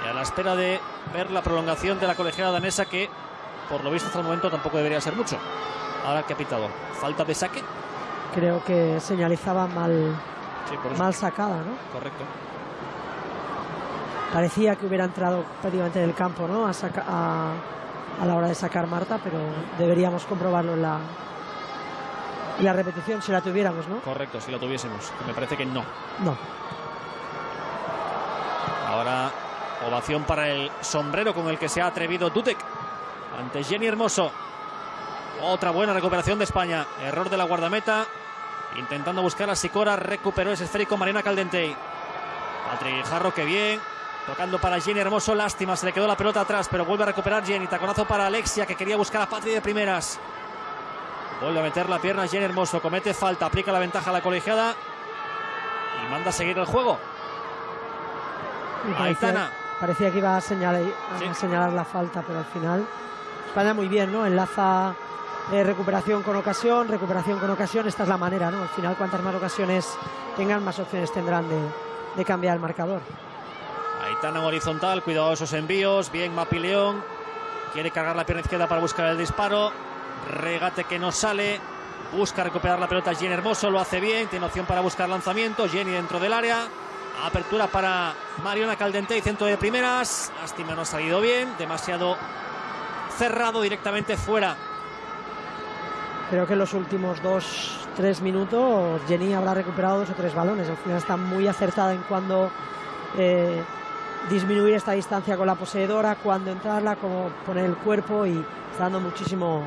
Y a la espera de ver la prolongación de la colegiada danesa que, por lo visto hasta el momento, tampoco debería ser mucho. Ahora que ha pitado. Falta de saque. Creo que señalizaba mal, mal sacada, ¿no? Correcto. Parecía que hubiera entrado prácticamente en el campo, ¿no? A, a la hora de sacar Marta, pero deberíamos comprobarlo en la, y la repetición si la tuviéramos, ¿no? Correcto, si la tuviésemos. Me parece que no. No. Ahora ovación para el sombrero con el que se ha atrevido Dudek ante Jenny Hermoso. Otra buena recuperación de España. Error de la guardameta Intentando buscar a Sicora, recuperó ese esférico Mariana Caldentey. Patrick Jarro, que bien. Tocando para Jenny Hermoso, lástima, se le quedó la pelota atrás, pero vuelve a recuperar Jenny. Taconazo para Alexia, que quería buscar a Patri de primeras. Vuelve a meter la pierna Jenny Hermoso, comete falta, aplica la ventaja a la colegiada y manda a seguir el juego. Aitana. Parecía que iba a señalar, a señalar la falta, pero al final España muy bien, ¿no? Enlaza eh, recuperación con ocasión, recuperación con ocasión, esta es la manera, ¿no? Al final, cuantas más ocasiones tengan, más opciones tendrán de, cambiar el marcador. Aitana en horizontal, cuidado esos envíos, bien Mapi León, quiere cargar la pierna izquierda para buscar el disparo, regate que no sale, busca recuperar la pelota Jenny Hermoso, lo hace bien, tiene opción para buscar lanzamiento, Jenny dentro del área, apertura para Mariona Caldente y centro de primeras, lástima no ha salido bien, demasiado cerrado directamente fuera Creo que en los últimos dos, tres minutos Jenny habrá recuperado dos o tres balones. Al final está muy acertada en cuando eh, disminuir esta distancia con la poseedora, cuando entrarla, como poner el cuerpo y está dando muchísimo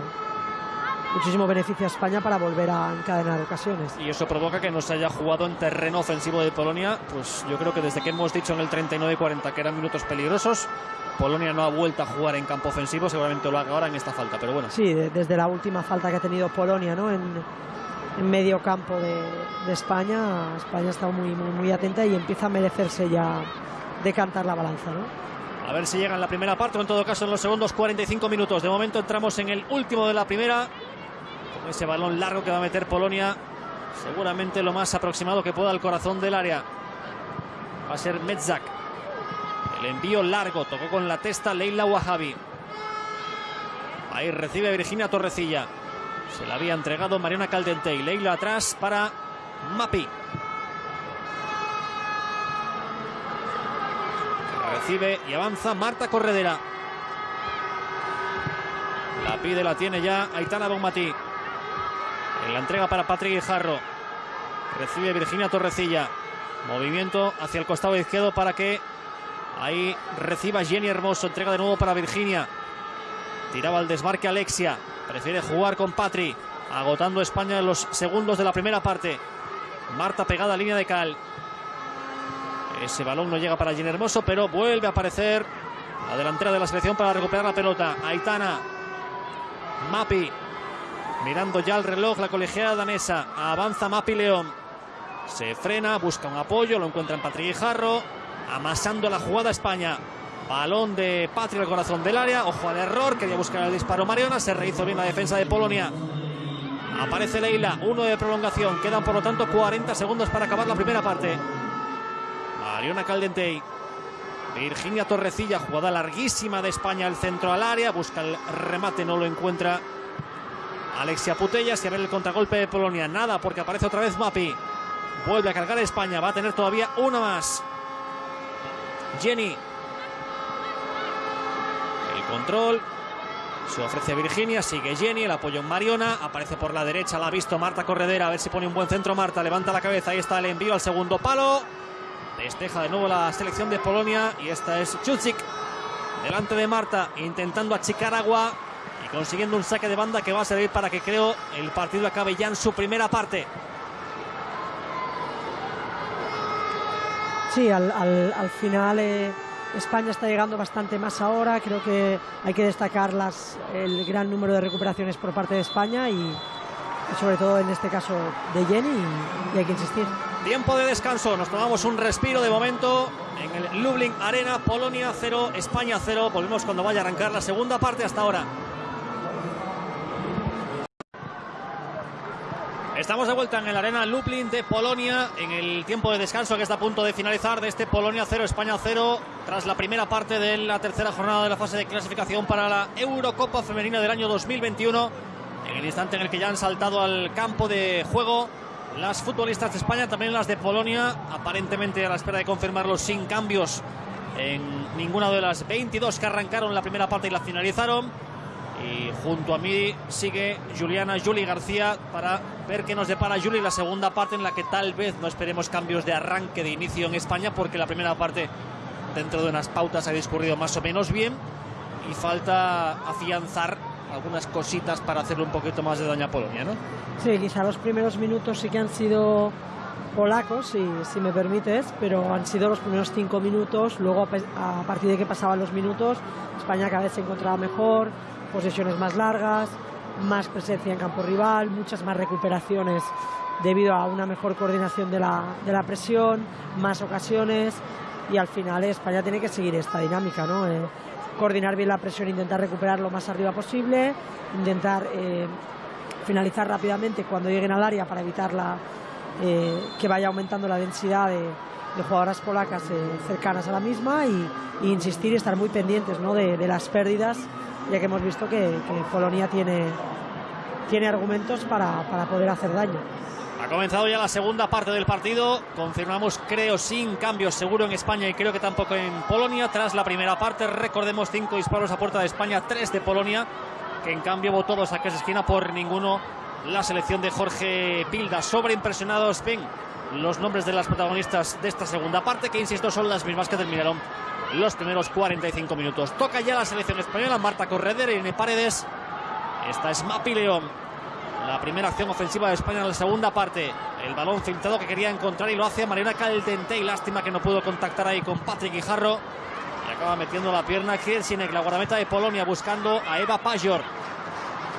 muchísimo beneficio a España para volver a encadenar ocasiones. Y eso provoca que no se haya jugado en terreno ofensivo de Polonia, pues yo creo que desde que hemos dicho en el 39 y 40 que eran minutos peligrosos, Polonia no ha vuelto a jugar en campo ofensivo, seguramente lo haga ahora en esta falta, pero bueno. Sí, desde la última falta que ha tenido Polonia, ¿no? En, medio campo de, España, España ha estado muy, muy, muy atenta y empieza a merecerse ya decantar la balanza, ¿no? A ver si llega en la primera parte o en todo caso en los segundos 45 minutos. De momento entramos en el último de la primera. Ese balón largo que va a meter Polonia. Seguramente lo más aproximado que pueda al corazón del área. Va a ser Metzak. El envío largo, tocó con la testa Leila Wahabi. Ahí recibe Virginia Torrecilla. Se la había entregado Mariana Caldente y Leila atrás para Mapi. Recibe y avanza Marta Corredera. La pide, la tiene ya Aitana Bonmatí. En la entrega para Patrick Guijarro. Recibe Virginia Torrecilla. Movimiento hacia el costado izquierdo para que Ahí reciba Jenny Hermoso, entrega de nuevo para Virginia. Tiraba el desmarque Alexia. Prefiere jugar con Patri. Agotando España en los segundos de la primera parte. Marta pegada a línea de cal. Ese balón no llega para Jenny Hermoso, pero vuelve a aparecer la delantera de la selección para recuperar la pelota. Aitana. Mapi. Mirando ya el reloj, la colegiada danesa. Avanza Mapi León. Se frena, busca un apoyo, lo encuentra en Patri Jarro amasando la jugada España. Balón de Patria al corazón del área. Ojo al error. Quería buscar el disparo Mariona. Se rehizo bien la defensa de Polonia. Aparece Leila. Uno de prolongación. Quedan por lo tanto 40 segundos para acabar la primera parte. Mariona Caldentey. Virginia Torrecilla. Jugada larguísima de España. El centro al área. Busca el remate. No lo encuentra. Alexia Putellas y a ver el contragolpe de Polonia. Nada porque aparece otra vez Mapi. Vuelve a cargar España. Va a tener todavía una más. Jenny. El control. Se ofrece Virginia, sigue Jenny, el apoyo en Mariona, aparece por la derecha, la ha visto Marta Corredera, a ver si pone un buen centro Marta, levanta la cabeza, ahí está el envío al segundo palo, despeja de nuevo la selección de Polonia y esta es Chuchik, delante de Marta, intentando achicar agua consiguiendo un saque de banda que va a servir para que creo el partido acabe ya en su primera parte. Sí, al, final eh, España está llegando bastante más ahora. Creo que hay que destacar las, el gran número de recuperaciones por parte de España y, sobre todo en este caso de Jenny y, hay que insistir. Tiempo de descanso, nos tomamos un respiro de momento en el Lublin Arena, Polonia 0, España 0. Volvemos cuando vaya a arrancar la segunda parte hasta ahora. Estamos de vuelta en el Arena Lublin de Polonia en el tiempo de descanso que está a punto de finalizar de este Polonia 0, España 0, tras la primera parte de la tercera jornada de la fase de clasificación para la Eurocopa Femenina del año 2021. En el instante en el que ya han saltado al campo de juego las futbolistas de España, también las de Polonia, aparentemente a la espera de confirmarlos sin cambios en ninguna de las 22 que arrancaron la primera parte y la finalizaron. Y junto a mí sigue Juliana Juli García para ver qué nos depara Juli la segunda parte en la que tal vez no esperemos cambios de arranque de inicio en España porque la primera parte dentro de unas pautas ha discurrido más o menos bien y falta afianzar algunas cositas para hacerle un poquito más de daño a Polonia, ¿no? Sí, quizá los primeros minutos sí que han sido polacos, si, si me permites, pero han sido los primeros cinco minutos. Luego, a partir de que pasaban los minutos, España cada vez se encontraba mejor, posesiones más largas, más presencia en campo rival, muchas más recuperaciones debido a una mejor coordinación de la, de la presión, más ocasiones y al final España tiene que seguir esta dinámica, ¿no? Eh, coordinar bien la presión, intentar recuperar lo más arriba posible, intentar eh, finalizar rápidamente cuando lleguen al área para evitar la, eh, que vaya aumentando la densidad de, jugadoras polacas cercanas a la misma y, insistir y estar muy pendientes ¿no? de, las pérdidas, ya que hemos visto que, Polonia tiene, tiene argumentos para, para poder hacer daño. Ha comenzado ya la segunda parte del partido. Confirmamos, creo, sin cambios seguro en España y creo que tampoco en Polonia. Tras la primera parte, recordemos cinco disparos a puerta de España, tres de Polonia, que en cambio votó dos saques de esquina por ninguno la selección de Jorge Pilda. Sobreimpresionados, ven los nombres de las protagonistas de esta segunda parte, que insisto son las mismas que terminaron los primeros 45 minutos. Toca ya la selección española, Marta Correder, Irene Paredes. Esta es Mapi León. La primera acción ofensiva de España en la segunda parte. El balón filtrado que quería encontrar y lo hace Mariana Caldente. Y lástima que no pudo contactar ahí con Patrick Guijarro. Y acaba metiendo la pierna Kiersinek, la guardameta de Polonia, buscando a Eva Pajor.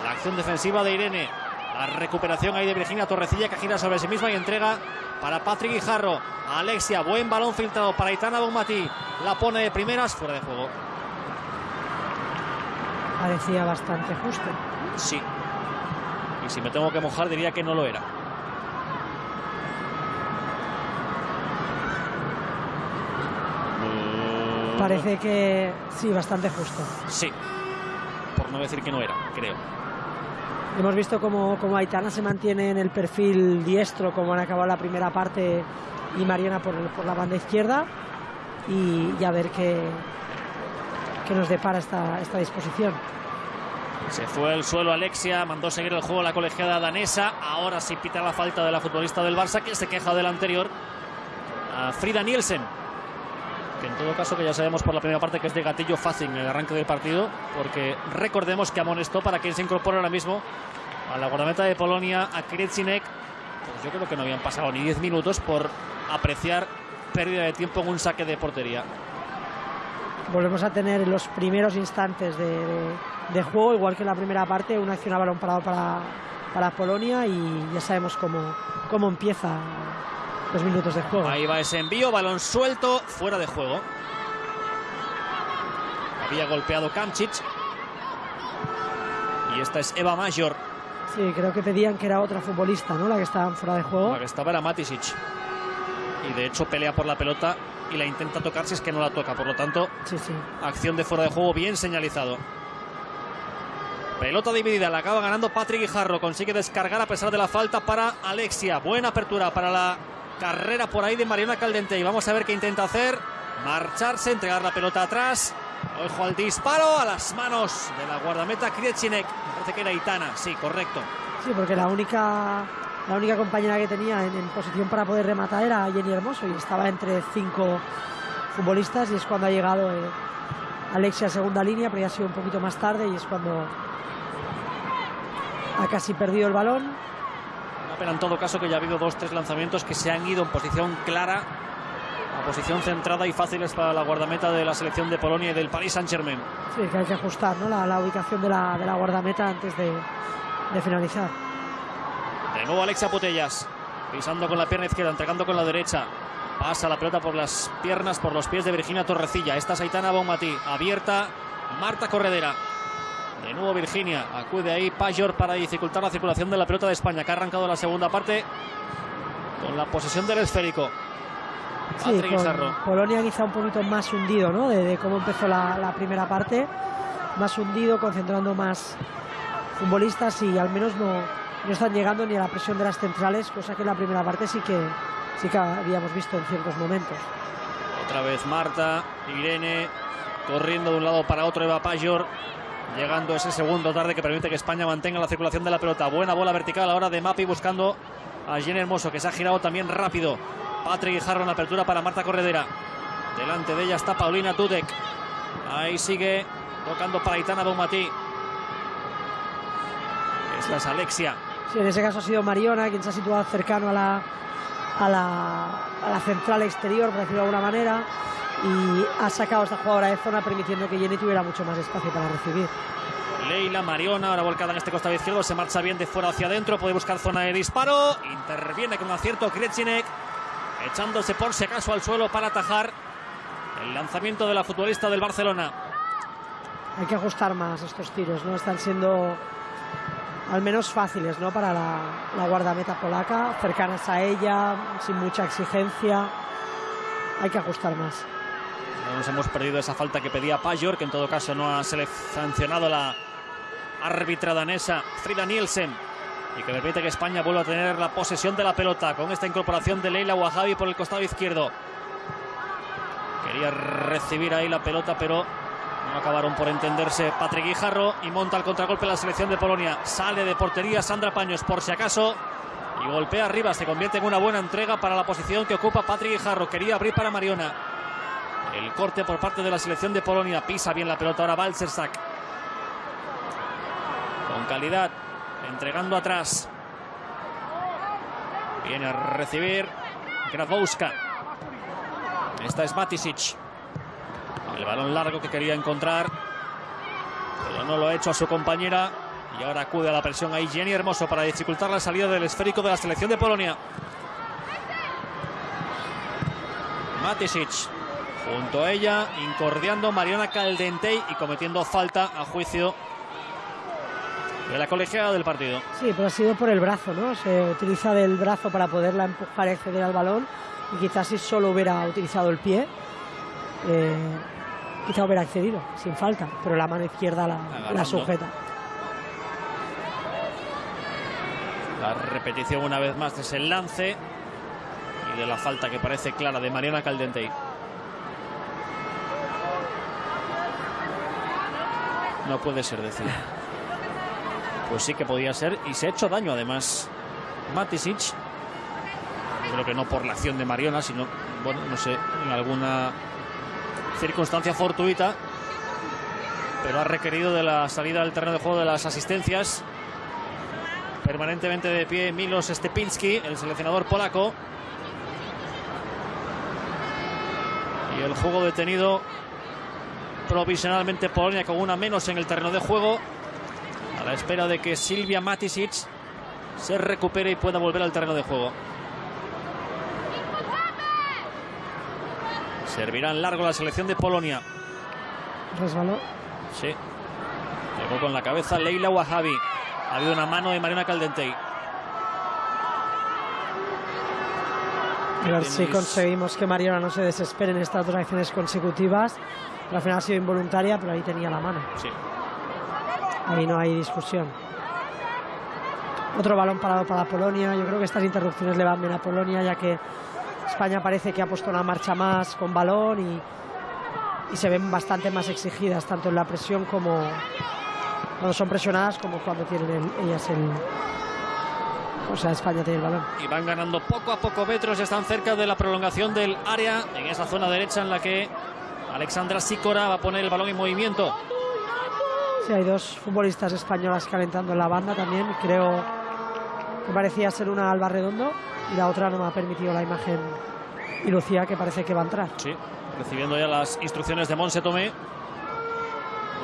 La acción defensiva de Irene. La recuperación ahí de Virginia Torrecilla que gira sobre sí misma y entrega para Patrick Guijarro. Alexia, buen balón filtrado para Itana Bonmatí. La pone de primeras, fuera de juego. Parecía bastante justo. Sí, y si me tengo que mojar diría que no lo era. Parece que sí, bastante justo. Sí, por no decir que no era, creo. Hemos visto como, como Aitana se mantiene en el perfil diestro, como han acabado la primera parte, y Mariana por, la banda izquierda. Y, ya a ver qué, qué nos depara esta, esta disposición. Se fue al suelo Alexia, mandó seguir el juego la colegiada danesa. Ahora sí pita la falta de la futbolista del Barça, que se queja del anterior. Frida Nielsen, que en todo caso que ya sabemos por la primera parte que es de gatillo fácil en el arranque del partido, porque recordemos que amonestó para quien se incorpora ahora mismo a la guardameta de Polonia, a Krecinek. Pues yo creo que no habían pasado ni 10 minutos por apreciar pérdida de tiempo en un saque de portería. Volvemos a tener los primeros instantes de de juego, igual que en la primera parte, una acción a balón parado para, para Polonia y ya sabemos cómo, cómo empieza los minutos de juego. Ahí va ese envío, balón suelto, fuera de juego. Había golpeado Kamcic. Y esta es Eva Major. Sí, creo que pedían que era otra futbolista, ¿no? La que estaba fuera de juego. La que estaba era Matisic. Y de hecho pelea por la pelota y la intenta tocar si es que no la toca. Por lo tanto, sí, sí. acción de fuera de juego bien señalizado. Pelota dividida, la acaba ganando Patrick Guijarro. Consigue descargar a pesar de la falta para Alexia. Buena apertura para la carrera por ahí de Mariana Caldente. Y vamos a ver qué intenta hacer. Marcharse, entregar la pelota atrás. Ojo al disparo a las manos de la guardameta Kriechinek. Parece que era Itana, sí, correcto. Sí, porque la única, la única compañera que tenía en, posición para poder rematar era Jenny Hermoso y estaba entre cinco futbolistas y es cuando ha llegado eh, Alexia a segunda línea, pero ya ha sido un poquito más tarde y es cuando ha casi perdido el balón. Una pena en todo caso que ya ha habido dos, tres lanzamientos que se han ido en posición clara, a posición centrada y fáciles para la guardameta de la selección de Polonia y del Paris Saint-Germain. Sí, que hay que ajustar ¿no? la, ubicación de la, de la, guardameta antes de, de finalizar. De nuevo Alexia Putellas, pisando con la pierna izquierda, entregando con la derecha. Pasa la pelota por las piernas, por los pies de Virginia Torrecilla. Esta es Aitana Bonmatí, abierta. Marta Corredera. De nuevo Virginia, acude ahí Pajor para dificultar la circulación de la pelota de España, que ha arrancado la segunda parte con la posesión del esférico. Sí, Polonia quizá un poquito más hundido, ¿no? De, cómo empezó la, primera parte, más hundido, concentrando más futbolistas y al menos no, no están llegando ni a la presión de las centrales, cosa que en la primera parte sí que sí que habíamos visto en ciertos momentos. Otra vez Marta, Irene, corriendo de un lado para otro Eva Pajor. Llegando ese segundo tarde que permite que España mantenga la circulación de la pelota. Buena bola vertical ahora de Mapi buscando a Jenny Hermoso, que se ha girado también rápido. Patrick Guijarro en apertura para Marta Corredera. Delante de ella está Paulina Dudek. Ahí sigue tocando para Itana Bonmatí. Gracias, Alexia. Sí, en ese caso ha sido Mariona quien se ha situado cercano a la, a la, a la central exterior, por decirlo de alguna manera, y ha sacado a esta jugadora de zona permitiendo que Jenny tuviera mucho más espacio para recibir. Leila Mariona, ahora volcada en este costado izquierdo, se marcha bien de fuera hacia adentro, puede buscar zona de disparo, interviene con acierto Krecinek, echándose por si acaso al suelo para atajar el lanzamiento de la futbolista del Barcelona. Hay que ajustar más estos tiros, ¿no? Están siendo al menos fáciles, ¿no? Para la, la guardameta polaca, cercanas a ella, sin mucha exigencia. Hay que ajustar más. No nos hemos perdido esa falta que pedía Pajor, que en todo caso no ha sancionado la árbitra danesa Frida Nielsen y que permite que España vuelva a tener la posesión de la pelota con esta incorporación de Leila Wahabi por el costado izquierdo. Quería recibir ahí la pelota, pero no acabaron por entenderse Patrick Guijarro y monta el contragolpe la selección de Polonia. Sale de portería Sandra Paños por si acaso y golpea arriba. Se convierte en una buena entrega para la posición que ocupa Patrick Guijarro. Quería abrir para Mariona. El corte por parte de la selección de Polonia. Pisa bien la pelota ahora Balcersak. Con calidad. Entregando atrás. Viene a recibir Grabowska. Esta es Matisic. El balón largo que quería encontrar. Pero no lo ha hecho a su compañera. Y ahora acude a la presión ahí Jenny Hermoso para dificultar la salida del esférico de la selección de Polonia. Matisic junto a ella, incordiando Mariana Caldentey y cometiendo falta a juicio de la colegiada del partido. Sí, pero ha sido por el brazo, ¿no? Se utiliza del brazo para poderla empujar y acceder al balón y quizás si solo hubiera utilizado el pie, eh, quizá hubiera accedido sin falta, pero la mano izquierda la, la sujeta. La repetición una vez más de ese lance y de la falta que parece clara de Mariana Caldentey. No puede ser decir. Pues sí que podía ser y se ha hecho daño además. Matisic. Creo que no por la acción de Mariona, sino, bueno, no sé, en alguna circunstancia fortuita. Pero ha requerido de la salida del terreno de juego de las asistencias. Permanentemente de pie Milos Stepinski, el seleccionador polaco. Y el juego detenido provisionalmente Polonia con una menos en el terreno de juego. A la espera de que Silvia Matisic se recupere y pueda volver al terreno de juego. Servirá en largo la selección de Polonia. Resbaló. Sí. Llegó con la cabeza Leila Wahabi. Ha habido una mano de Mariana Caldentey. A ver si conseguimos que Mariana no se desespere en estas dos acciones consecutivas. Pero al final ha sido involuntaria, pero ahí tenía la mano. Sí. Ahí no hay discusión. Otro balón parado para Polonia. Yo creo que estas interrupciones le van bien a Polonia, ya que España parece que ha puesto una marcha más con balón y, y se ven bastante más exigidas, tanto en la presión como cuando son presionadas, como cuando tienen el, ellas el. O sea, España tiene el balón. Y van ganando poco a poco metros, están cerca de la prolongación del área, en esa zona derecha en la que Alexandra Sicora va a poner el balón en movimiento. Sí, hay dos futbolistas españolas calentando en la banda también. Creo que parecía ser una Alba Redondo y la otra no me ha permitido la imagen y Lucía que parece que va a entrar. Sí, recibiendo ya las instrucciones de Monse Tomé.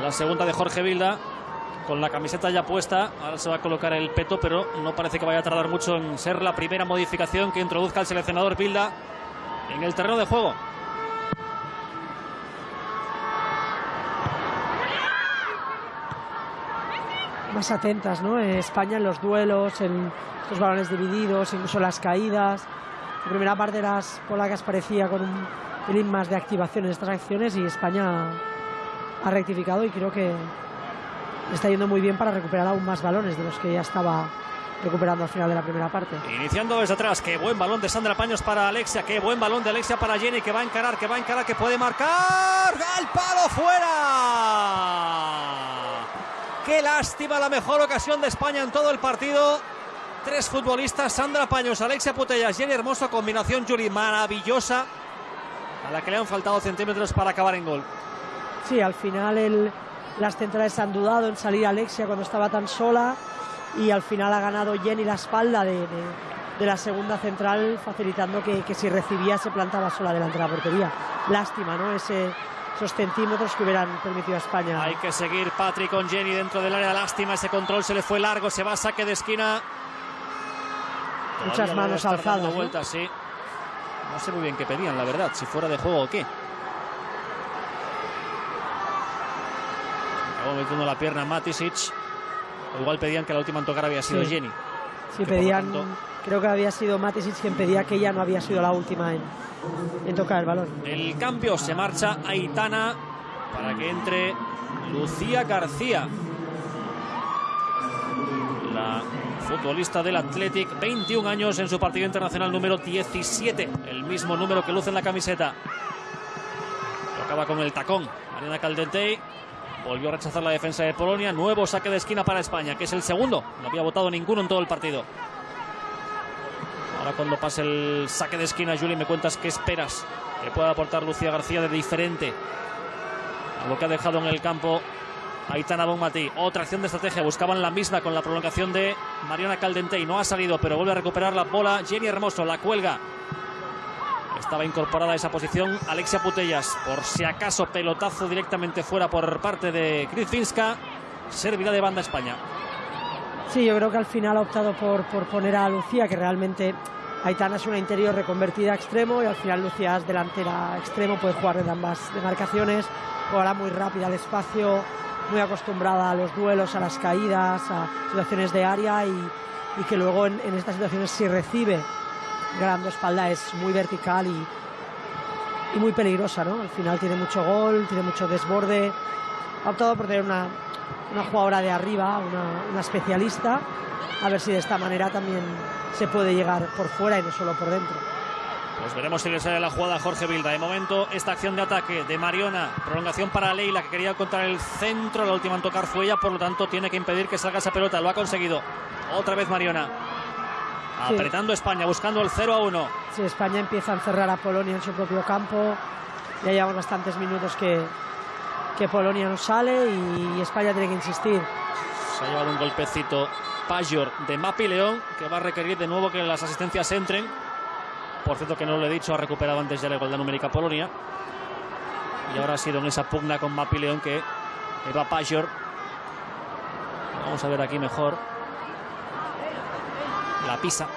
La segunda de Jorge Vilda con la camiseta ya puesta. Ahora se va a colocar el peto, pero no parece que vaya a tardar mucho en ser la primera modificación que introduzca el seleccionador Vilda en el terreno de juego. Más atentas, ¿no? Eh, España en los duelos, en estos balones divididos, incluso las caídas. La primera parte de las polacas parecía con un pelín más de activación en estas acciones y España ha rectificado y creo que está yendo muy bien para recuperar aún más balones de los que ya estaba recuperando al final de la primera parte. Iniciando desde atrás, qué buen balón de Sandra Paños para Alexia, qué buen balón de Alexia para Jenny, que va a encarar, que va a encarar, que puede marcar. ¡Al palo fuera! Qué lástima, la mejor ocasión de España en todo el partido. Tres futbolistas, Sandra Paños, Alexia Putellas, Jenny Hermoso, combinación Yuri maravillosa, a la que le han faltado centímetros para acabar en gol. Sí, al final el, las centrales han dudado en salir Alexia cuando estaba tan sola y al final ha ganado Jenny la espalda de, la segunda central, facilitando que, si recibía se plantaba sola delante de la portería. Lástima, ¿no? Ese, esos centímetros que hubieran permitido a España. Hay que seguir Patrick con Jenny dentro del área. Lástima, ese control se le fue largo, se va a saque de esquina. Muchas manos alzadas. Vueltas, sí. No sé muy bien qué pedían, la verdad, si fuera de juego o qué. Acabó metiendo la pierna Matisic. igual pedían que la última en tocar había sido Jenny. Sí, pedían. Creo que había sido Matisic quien pedía que ella no había sido la última en, tocar el balón. El cambio se marcha Aitana para que entre Lucía García. La futbolista del Athletic, 21 años en su partido internacional número 17, el mismo número que luce en la camiseta. Acaba con el tacón. Mariana Caldentey volvió a rechazar la defensa de Polonia. Nuevo saque de esquina para España, que es el segundo. No había votado ninguno en todo el partido. Ahora cuando pase el saque de esquina, Juli, me cuentas qué esperas que pueda aportar Lucía García de diferente a lo que ha dejado en el campo Aitana Bonmatí. Otra acción de estrategia. Buscaban la misma con la prolongación de Mariana Caldentey. No ha salido, pero vuelve a recuperar la bola. Jenny Hermoso la cuelga. Estaba incorporada a esa posición Alexia Putellas. Por si acaso, pelotazo directamente fuera por parte de Finska. Servirá de banda España. Sí, yo creo que al final ha optado por, por poner a Lucía, que realmente Aitana es una interior reconvertida a extremo y al final Lucía es delantera extremo, puede jugar en ambas demarcaciones, jugará muy rápida al espacio, muy acostumbrada a los duelos, a las caídas, a situaciones de área y, que luego en, estas situaciones si recibe ganando espalda es muy vertical y, y, muy peligrosa, ¿no? Al final tiene mucho gol, tiene mucho desborde. Ha optado por tener una, una jugadora de arriba, una, una especialista, a ver si de esta manera también se puede llegar por fuera y no solo por dentro. Pues veremos si le sale la jugada a Jorge Vilda. De momento, esta acción de ataque de Mariona, prolongación para Leila, que quería encontrar el centro, la última en tocar fue ella, por lo tanto tiene que impedir que salga esa pelota. Lo ha conseguido. Otra vez Mariona. Apretando España, buscando el 0 a 1. Sí, España empieza a encerrar a Polonia en su propio campo. Ya llevamos bastantes minutos que, que Polonia no sale y España tiene que insistir. Se ha llevado un golpecito Pajor de Mapi León, que va a requerir de nuevo que las asistencias entren. Por cierto, que no lo he dicho, ha recuperado antes ya la igualdad numérica Polonia. Y ahora ha sido en esa pugna con Mapi León que Eva Pajor. Vamos a ver aquí mejor. La pisa.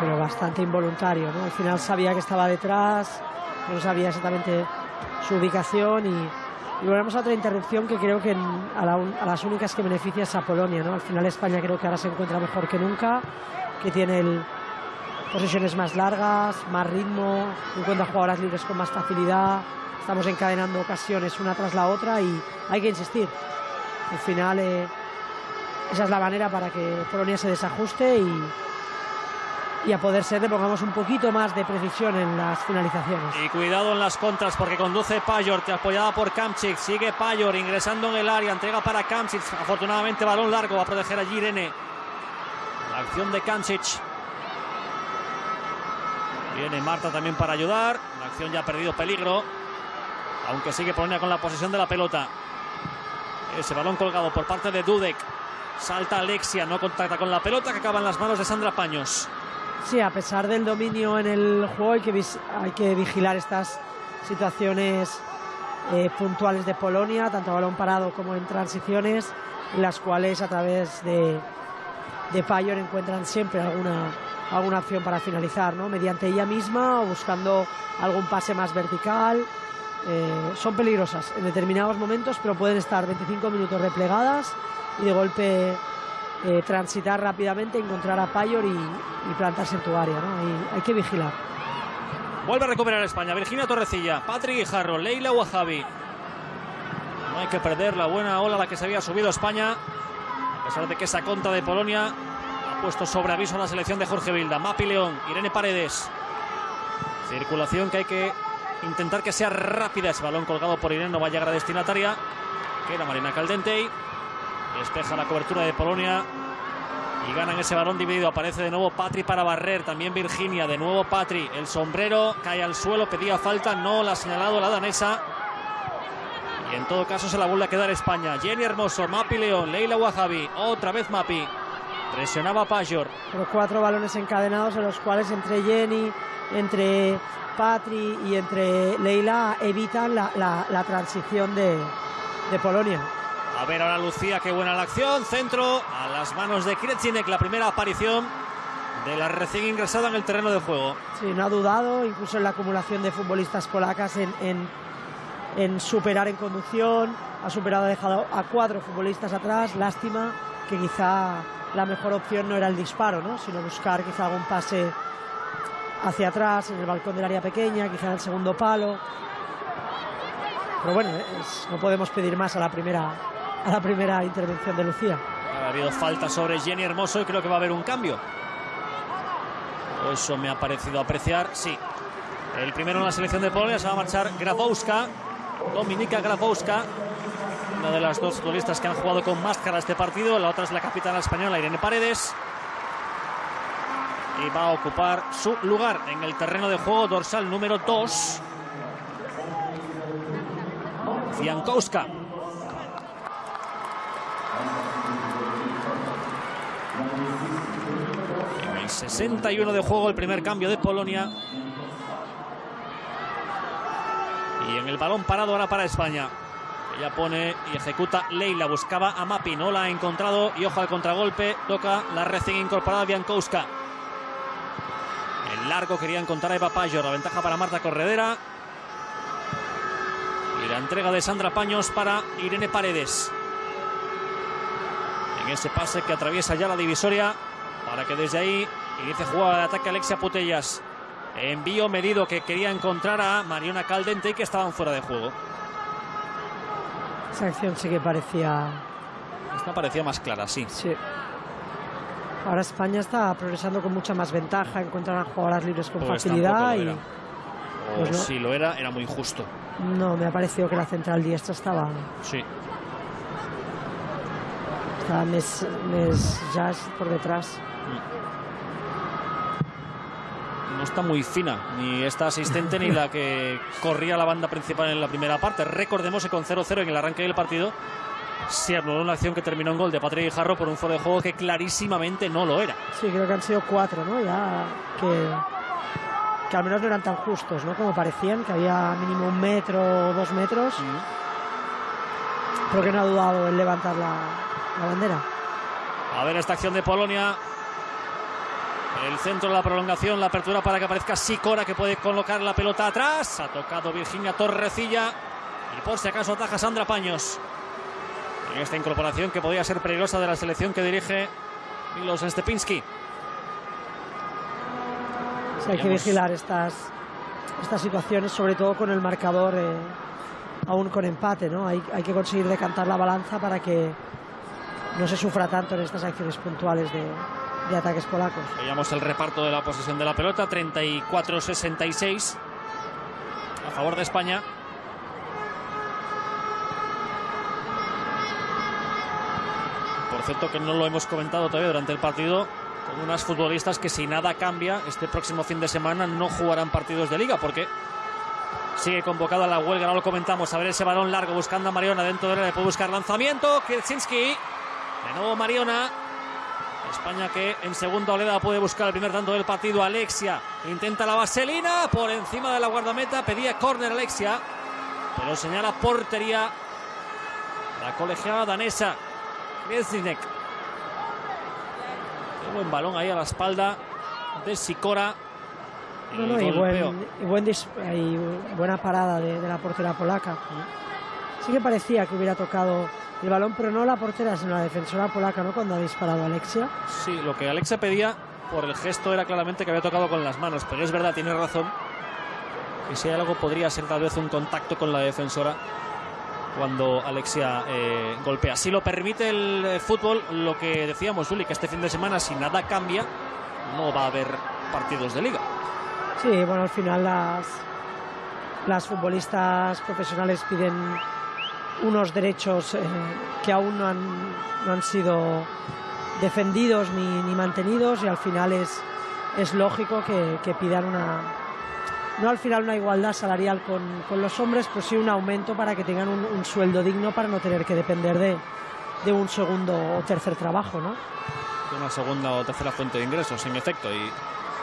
Pero bastante involuntario, ¿no? Al final sabía que estaba detrás, no sabía exactamente su ubicación y, y volvemos a otra interrupción que creo que a, a, las únicas que beneficia es a Polonia, ¿no? Al final España creo que ahora se encuentra mejor que nunca que tiene el, posiciones más largas, más ritmo, encuentra jugadoras libres con más facilidad. Estamos encadenando ocasiones una tras la otra y hay que insistir. Al final, eh, esa es la manera para que Polonia se desajuste y, y a poder ser le pongamos un poquito más de precisión en las finalizaciones. Y cuidado en las contras porque conduce Pajor, apoyada por Kamchik, sigue Pajor ingresando en el área, entrega para Kamchik, afortunadamente balón largo, va a proteger a Girene acción de Kancic. Viene Marta también para ayudar. La acción ya ha perdido peligro. Aunque sigue Polonia con la posesión de la pelota. Ese balón colgado por parte de Dudek. Salta Alexia, no contacta con la pelota que acaba en las manos de Sandra Paños. Sí, a pesar del dominio en el juego hay que, hay que vigilar estas situaciones eh, puntuales de Polonia, tanto a balón parado como en transiciones, las cuales a través de, de Payor encuentran siempre alguna, alguna opción para finalizar, ¿no? mediante ella misma o buscando algún pase más vertical. Eh, son peligrosas en determinados momentos, pero pueden estar 25 minutos replegadas y de golpe eh, transitar rápidamente, encontrar a Payor y, plantarse tu área. ¿no? hay que vigilar. Vuelve a recuperar España. Virginia Torrecilla, Patrick Guijarro, Leila Wahabi. No hay que perder la buena ola a la que se había subido España a pesar de que esa contra de Polonia ha puesto sobre aviso a la selección de Jorge Vilda. Mapi León, Irene Paredes. Circulación que hay que intentar que sea rápida. Ese balón colgado por Irene no va a llegar Marina Caldentey. Despeja la cobertura de Polonia. Y ganan ese balón dividido. Aparece de nuevo Patri para barrer. También Virginia. De nuevo Patri. El sombrero cae al suelo. Pedía falta. No la ha señalado la danesa. Y en todo caso se la vuelve a quedar España. Jenny Hermoso, Mapi León, Leila Wahabi, otra vez Mapi. Presionaba Pajor. Pero cuatro balones encadenados en los cuales entre Jenny, entre Patri y entre Leila evitan la, la, transición de, de, Polonia. A ver ahora Lucía, qué buena la acción. Centro a las manos de Krecinek, la primera aparición de la recién ingresada en el terreno de juego. Sí, no ha dudado, incluso en la acumulación de futbolistas polacas en, en, superar en conducción. Ha superado, ha dejado a cuatro futbolistas atrás. Lástima que quizá la mejor opción no era el disparo, ¿no? sino buscar quizá algún pase hacia atrás en el balcón del área pequeña, quizá el segundo palo. Pero bueno, no podemos pedir más a la primera a la primera intervención de Lucía. Ha habido falta sobre Jenny Hermoso y creo que va a haber un cambio. eso me ha parecido apreciar, sí. El primero en la selección de Polonia se va a marchar Grafowska, Dominika Grafowska, una de las dos futbolistas que han jugado con máscara este partido. La otra es la capitana española Irene Paredes. Y va a ocupar su lugar en el terreno de juego dorsal número 2. Fiankowska. En el 61 de juego el primer cambio de Polonia. Y en el balón parado ahora para España. Ella pone y ejecuta Leila. Buscaba a Mapi. No la ha encontrado. Y ojo al contragolpe. Toca la recién incorporada Biankowska. El largo quería encontrar a Eva Payo. La ventaja para Marta Corredera. Y la entrega de Sandra Paños para Irene Paredes. En ese pase que atraviesa ya la divisoria. Para que desde ahí inicie jugada de ataque Alexia Putellas. Envío medido que quería encontrar a Mariona Caldente y que estaban fuera de juego. Esa acción sí que parecía... Esta parecía más clara, sí. Sí. Ahora España está progresando con mucha más ventaja, encuentran a jugadoras libres con pues facilidad y... Pues si lo era, era muy injusto. No, me ha parecido que la central diestra estaba... Sí. Estaba Mes, Jazz por detrás. No está muy fina, ni esta asistente ni la que corría la banda principal en la primera parte. Recordemos que con 0-0 en el arranque del partido se anuló una acción que terminó en gol de Patrick Jarro por un fuera de juego que clarísimamente no lo era. Sí, creo que han sido cuatro, ¿no? Ya que, que al menos no eran tan justos, ¿no? Como parecían, que había mínimo un metro o dos metros. Creo que no ha dudado en levantar la, la bandera. A ver esta acción de Polonia el centro de la prolongación, la apertura para que aparezca Sicora que puede colocar la pelota atrás. Ha tocado Virginia Torrecilla y por si acaso ataja Sandra Paños. En esta incorporación que podría ser peligrosa de la selección que dirige Milos Stepinski. hay que vigilar estas, estas situaciones, sobre todo con el marcador eh, aún con empate. ¿no? Hay, hay que conseguir decantar la balanza para que no se sufra tanto en estas acciones puntuales de, de ataques polacos. Veíamos el reparto de la posesión de la pelota, 34-66 a favor de España. Por cierto que no lo hemos comentado todavía durante el partido, con unas futbolistas que si nada cambia, este próximo fin de semana no jugarán partidos de liga, porque sigue convocada la huelga, no lo comentamos, a ver ese balón largo buscando a Mariona dentro de él, puede buscar lanzamiento, Kielczynski, de nuevo Mariona, España que en segunda oleada puede buscar el primer tanto del partido. Alexia intenta la vaselina por encima de la guardameta. Pedía córner Alexia, pero señala portería la colegiada danesa Kresninek. Qué buen balón ahí a la espalda de Sikora. y, buena parada de, de la portera polaca. Sí que parecía que hubiera tocado el balón, pero no la portera, sino la defensora polaca, ¿no? Cuando ha disparado Alexia. Sí, lo que Alexia pedía por el gesto era claramente que había tocado con las manos, pero es verdad, tiene razón. Y si hay algo, podría ser tal vez un contacto con la defensora cuando Alexia eh, golpea. Si lo permite el eh, fútbol, lo que decíamos, Uli, que este fin de semana, si nada cambia, no va a haber partidos de liga. Sí, bueno, al final las, las futbolistas profesionales piden unos derechos eh, que aún no han, no han sido defendidos ni, ni, mantenidos y al final es, es lógico que, que pidan una, no al final una igualdad salarial con, los hombres, pues sí un aumento para que tengan un, sueldo digno para no tener que depender de, de, un segundo o tercer trabajo, ¿no? De una segunda o tercera fuente de ingresos, en efecto. Y...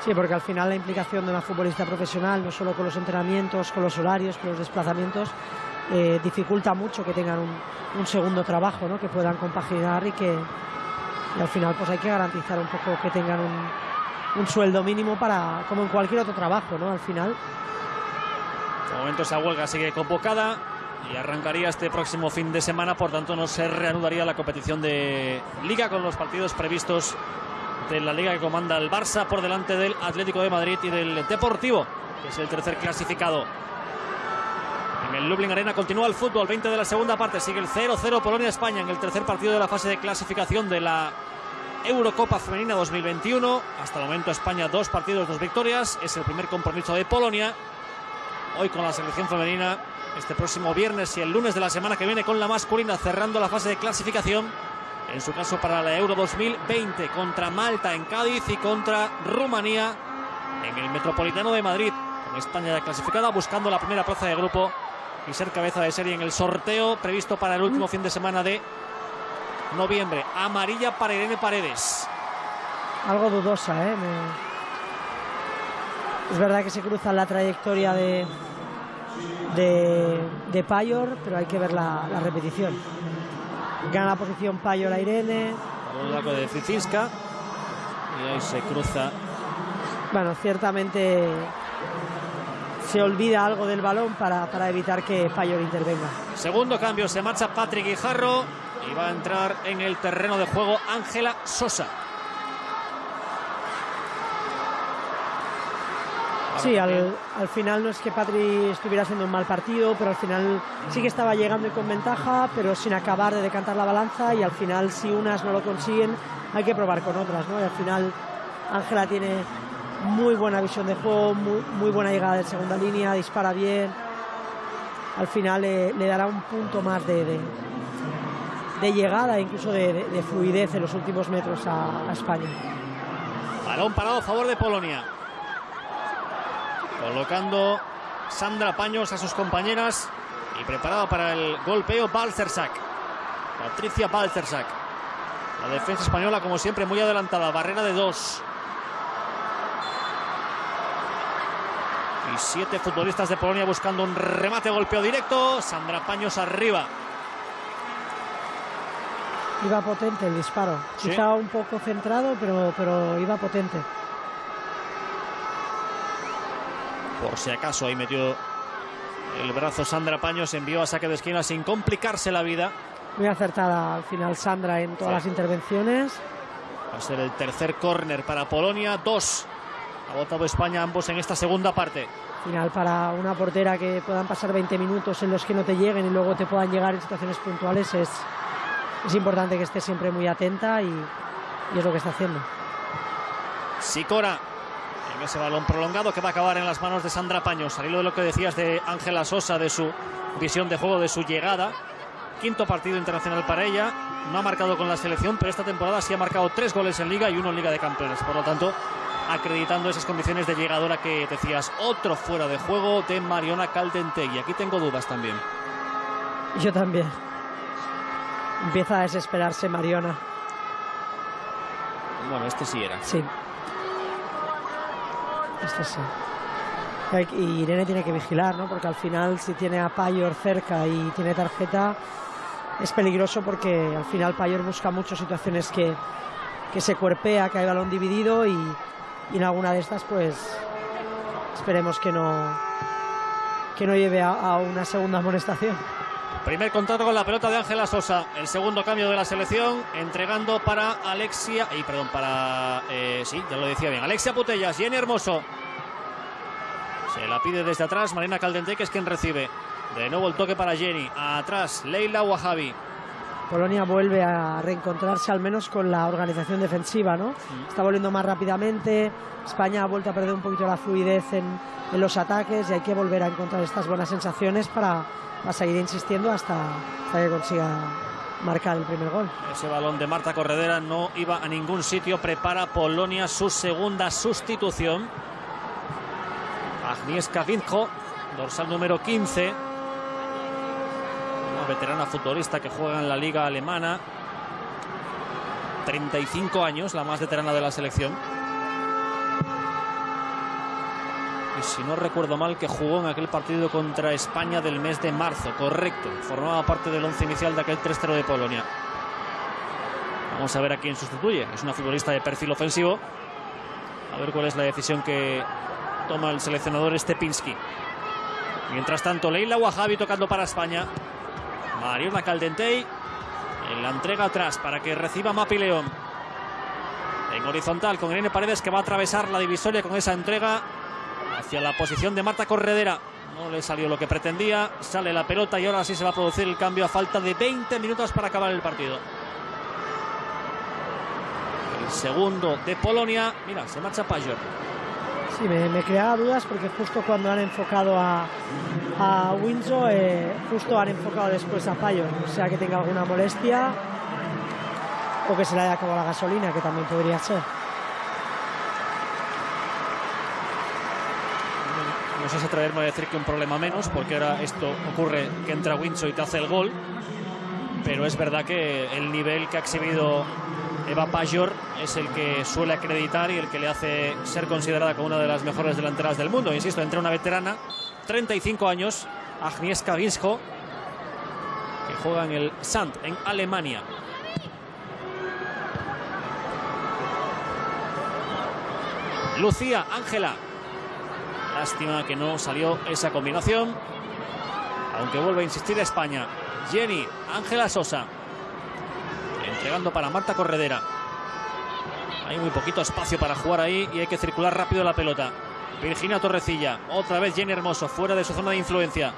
Sí, porque al final la implicación de una futbolista profesional, no solo con los entrenamientos, con los horarios, con los desplazamientos, eh, dificulta mucho que tengan un, segundo trabajo, ¿no? que puedan compaginar y que al final pues hay que garantizar un poco que tengan un, un sueldo mínimo para como en cualquier otro trabajo, ¿no? Al final. De momento esa huelga sigue convocada y arrancaría este próximo fin de semana, por tanto no se reanudaría la competición de liga con los partidos previstos de la liga que comanda el Barça por delante del Atlético de Madrid y del Deportivo, que es el tercer clasificado. En el Lublin Arena continúa el fútbol, 20 de la segunda parte, sigue el 0-0 Polonia-España en el tercer partido de la fase de clasificación de la Eurocopa Femenina 2021. Hasta el momento España dos partidos, dos victorias. Es el primer compromiso de Polonia. Hoy con la selección femenina, este próximo viernes y el lunes de la semana que viene con la masculina, cerrando la fase de clasificación. En su caso para la Euro 2020 contra Malta en Cádiz y contra Rumanía en el Metropolitano de Madrid. España ya clasificada, buscando la primera plaza de grupo y ser cabeza de serie en el sorteo previsto para el último fin de semana de noviembre. Amarilla para Irene Paredes. Algo dudosa, ¿eh? Es verdad que se cruza la trayectoria de, de, Payor, pero hay que ver la, repetición. Gana la posición Payor a Irene. Un de Cicinska. Y ahí se cruza. Bueno, ciertamente se olvida algo del balón para, para evitar que Payor intervenga. Segundo cambio, se marcha Patrick Guijarro y va a entrar en el terreno de juego Ángela Sosa. Sí, al, final no es que Patri estuviera haciendo un mal partido, pero al final sí que estaba llegando y con ventaja, pero sin acabar de decantar la balanza y al final si unas no lo consiguen hay que probar con otras, ¿no? Y al final Ángela tiene muy buena visión de juego, muy, buena llegada de segunda línea, dispara bien. Al final le dará un punto más de, llegada, incluso de, fluidez en los últimos metros a, España. Balón parado a favor de Polonia. Colocando Sandra Paños a sus compañeras y preparada para el golpeo Balcersac. Patricia Balcersac. La defensa española, como siempre, muy adelantada. Barrera de dos. Y siete futbolistas de Polonia buscando un remate golpeo directo. Sandra Paños arriba. Iba potente el disparo. Estaba un poco centrado, pero, pero iba potente. Por si acaso ahí metió el brazo Sandra Paños, envió a saque de esquina sin complicarse la vida. Muy acertada al final Sandra en todas las intervenciones. Va a ser el tercer córner para Polonia. Dos ha votado España ambos en esta segunda parte. Final para una portera que puedan pasar 20 minutos en los que no te lleguen y luego te puedan llegar en situaciones puntuales es, es importante que esté siempre muy atenta y, es lo que está haciendo. Sicora en ese balón prolongado que va a acabar en las manos de Sandra Paños. Al hilo de lo que decías de Ángela Sosa, de su visión de juego, de su llegada. Quinto partido internacional para ella. No ha marcado con la selección, pero esta temporada sí ha marcado tres goles en Liga y uno en Liga de Campeones. Por lo tanto, acreditando esas condiciones de llegadora que decías. Otro fuera de juego de Mariona Y Aquí tengo dudas también. Yo también. Empieza a desesperarse Mariona. Bueno, este sí era. Sí. Este sí. Y Irene tiene que vigilar, ¿no? Porque al final, si tiene a Payor cerca y tiene tarjeta, es peligroso porque al final Payor busca muchas situaciones que, que se cuerpea, que hay balón dividido y, en alguna de estas, pues esperemos que no, que no lleve a una segunda amonestación. Primer contacto con la pelota de Ángela Sosa. El segundo cambio de la selección, entregando para Alexia. Y perdón, para. Eh, sí, ya lo decía bien. Alexia Putellas, Jenny Hermoso. Se la pide desde atrás Marina Caldente, que es quien recibe. De nuevo el toque para Jenny. Atrás, Leila Wahabi. Polonia vuelve a reencontrarse al menos con la organización defensiva, ¿no? Está volviendo más rápidamente. España ha vuelto a perder un poquito la fluidez en, en los ataques y hay que volver a encontrar estas buenas sensaciones para va a seguir insistiendo hasta, que consiga marcar el primer gol. Ese balón de Marta Corredera no iba a ningún sitio. Prepara Polonia su segunda sustitución. Agnieszka Vinko, dorsal número 15. Veterana futbolista que juega en la liga alemana. 35 años, la más veterana de la selección. Y si no recuerdo mal, que jugó en aquel partido contra España del mes de marzo, correcto. Formaba parte del once inicial de aquel 3-0 de Polonia. Vamos a ver a quién sustituye. Es una futbolista de perfil ofensivo. A ver cuál es la decisión que toma el seleccionador Stepinski. Mientras tanto, Leila Wahabi tocando para España. Mariona Caldentey en la entrega atrás para que reciba Mapi León. En horizontal con Irene Paredes que va a atravesar la divisoria con esa entrega hacia la posición de Marta Corredera. No le salió lo que pretendía. Sale la pelota y ahora sí se va a producir el cambio a falta de 20 minutos para acabar el partido. El segundo de Polonia. Mira, se marcha Pajor. Sí, me, me, creaba dudas porque justo cuando han enfocado a, a Windsor, eh, justo han enfocado después a Payo. O sea que tenga alguna molestia o que se le haya acabado la gasolina, que también podría ser. No sé si atreverme a decir que un problema menos, porque ahora esto ocurre que entra Windsor y te hace el gol. Pero es verdad que el nivel que ha exhibido Eva Pajor es el que suele acreditar y el que le hace ser considerada como una de las mejores delanteras del mundo. Insisto, entre una veterana, 35 años, Agnieszka Winscho, que juega en el Sand, en Alemania. Lucía, Ángela. Lástima que no salió esa combinación. Aunque vuelve a insistir España. Jenny, Ángela Sosa. Entregando para Marta Corredera. Hay muy poquito espacio para jugar ahí y hay que circular rápido la pelota. Virginia Torrecilla. Otra vez Jenny Hermoso, fuera de su zona de influencia.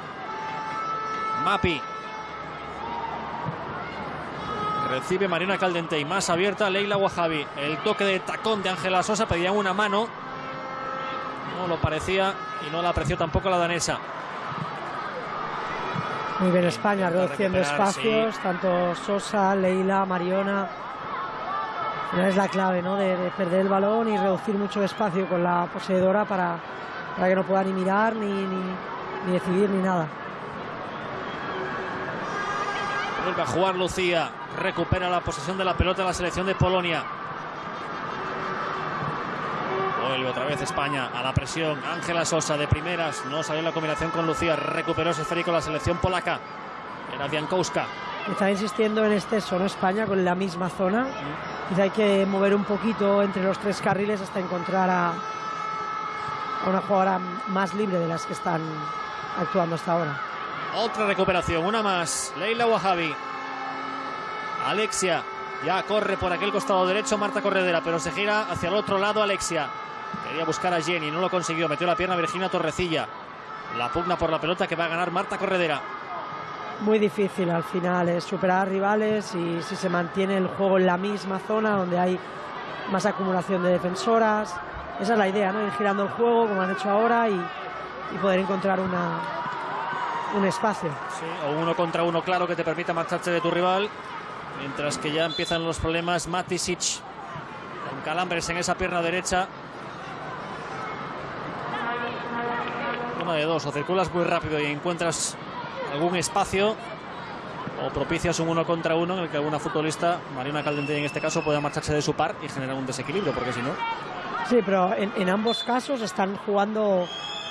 Mapi. Recibe Mariana Caldente y más abierta Leila Wahabi. El toque de tacón de Ángela Sosa pedía una mano. No lo parecía y no la apreció tampoco la danesa. Muy bien España, reduciendo espacios, sí. tanto Sosa, Leila, Mariona. Es la clave, ¿no? De, de, perder el balón y reducir mucho espacio con la poseedora para, para que no pueda ni mirar, ni, ni, ni decidir, ni nada. Vuelve a jugar Lucía. Recupera la posesión de la pelota de la selección de Polonia. Vuelve otra vez España a la presión. Ángela Sosa de primeras. No salió la combinación con Lucía. Recuperó ese esférico la selección polaca. Era Biankowska. Está insistiendo en este solo España con la misma zona. Quizá hay que mover un poquito entre los tres carriles hasta encontrar a, a una jugadora más libre de las que están actuando hasta ahora. Otra recuperación, una más. Leila Wahabi. Alexia ya corre por aquel costado derecho Marta Corredera, pero se gira hacia el otro lado Alexia. Quería buscar a Jenny, no lo consiguió. Metió la pierna Virginia Torrecilla. La pugna por la pelota que va a ganar Marta Corredera. Muy difícil al final es superar a rivales y si se mantiene el juego en la misma zona donde hay más acumulación de defensoras. Esa es la idea, ¿no? Ir girando el juego como han hecho ahora y, y poder encontrar una, un espacio. Sí, o uno contra uno claro que te permita marcharte de tu rival. Mientras que ya empiezan los problemas Matisic con calambres en esa pierna derecha. Una de dos, o circulas muy rápido y encuentras algún espacio o propicias un uno contra uno en el que alguna futbolista, Mariana Caldente en este caso, pueda marcharse de su par y generar un desequilibrio, porque si no... Sí, pero en, en ambos casos están jugando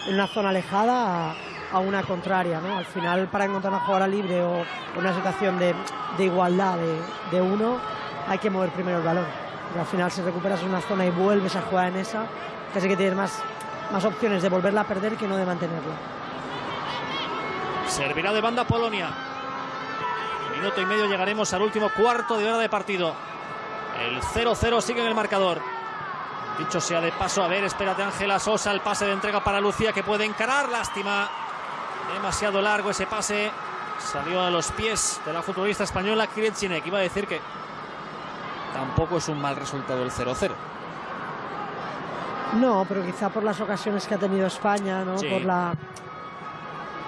en una zona alejada a, a una contraria, ¿no? Al final, para encontrar una jugadora libre o una situación de, de igualdad de, de, uno, hay que mover primero el balón. Al final, si recuperas una zona y vuelves a jugar en esa, casi que tienes más, más opciones de volverla a perder que no de mantenerla. Servirá de banda Polonia. Minuto y medio llegaremos al último cuarto de hora de partido. El 0-0 sigue en el marcador. Dicho sea de paso, a ver, espérate Ángela Sosa, el pase de entrega para Lucía que puede encarar, lástima. Demasiado largo ese pase. Salió a los pies de la futbolista española Krejcinek. Iba a decir que tampoco es un mal resultado el 0-0. No, pero quizá por las ocasiones que ha tenido España, ¿no? Sí. Por la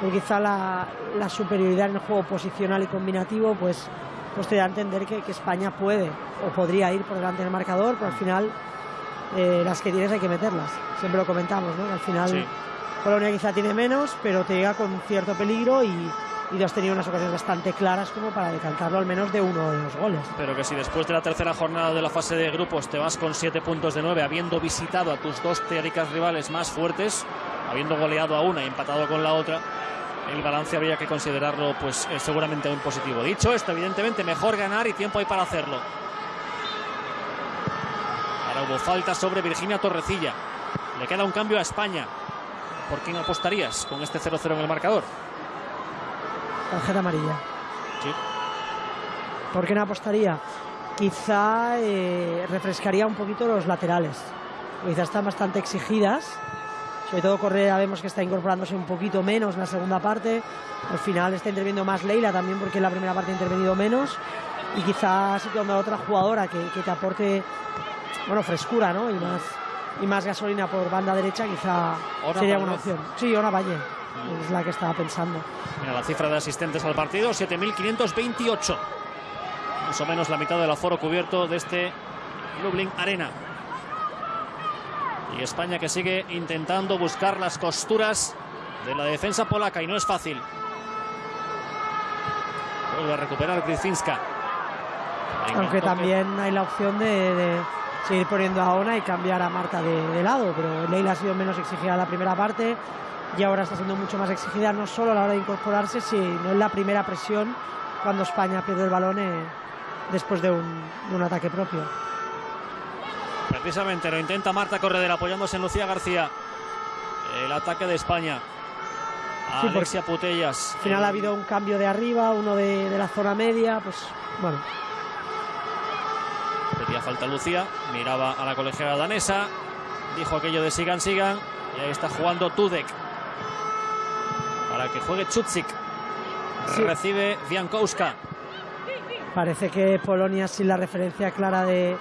por quizá la, la, superioridad en el juego posicional y combinativo, pues, pues te da a entender que, que España puede o podría ir por delante del marcador, pero al final eh, las que tienes hay que meterlas. Siempre lo comentamos, ¿no? Al final sí. Polonia quizá tiene menos, pero te llega con cierto peligro y, y has tenido unas ocasiones bastante claras como para decantarlo al menos de uno de los goles. Pero que si después de la tercera jornada de la fase de grupos te vas con siete puntos de nueve, habiendo visitado a tus dos teóricas rivales más fuertes, habiendo goleado a una y empatado con la otra, el balance habría que considerarlo pues eh, seguramente un positivo. Dicho esto, evidentemente mejor ganar y tiempo hay para hacerlo. Ahora hubo falta sobre Virginia Torrecilla. Le queda un cambio a España. ¿Por quién apostarías con este 0-0 en el marcador? Tarjeta amarilla. Sí. ¿Por qué no apostaría? Quizá eh, refrescaría un poquito los laterales. Quizás están bastante exigidas. Sobre todo Correa vemos que está incorporándose un poquito menos en la segunda parte. Al final está interviniendo más Leila también porque en la primera parte ha intervenido menos. Y quizás situando a otra jugadora que, que te aporte bueno, frescura ¿no? y, más, y más gasolina por banda derecha quizá Ona sería una opción. Sí, Ona Valle es la que estaba pensando. Mira, la cifra de asistentes al partido, 7.528. Más o menos la mitad del aforo cubierto de este Lublin Arena. Y España que sigue intentando buscar las costuras de la defensa polaca y no es fácil. Vuelve a recuperar Gryzinska. Venga, Aunque también hay la opción de, de seguir poniendo a Ona y cambiar a Marta de, de lado. Pero Leila ha sido menos exigida en la primera parte y ahora está siendo mucho más exigida, no solo a la hora de incorporarse, sino en la primera presión cuando España pierde el balón eh, después de un, de un ataque propio. Precisamente lo intenta Marta Corredera apoyándose en Lucía García. El ataque de España. Sí, Alexia Putellas. Al final ha habido un cambio de arriba, uno de, de la zona media, pues bueno, Pedía falta Lucía, miraba a la colegiada danesa, dijo aquello de sigan, sigan, y ahí está jugando Tudek. Para que juegue Chutzik. Sí. Recibe Wiankowska. Parece que Polonia, sin la referencia clara de,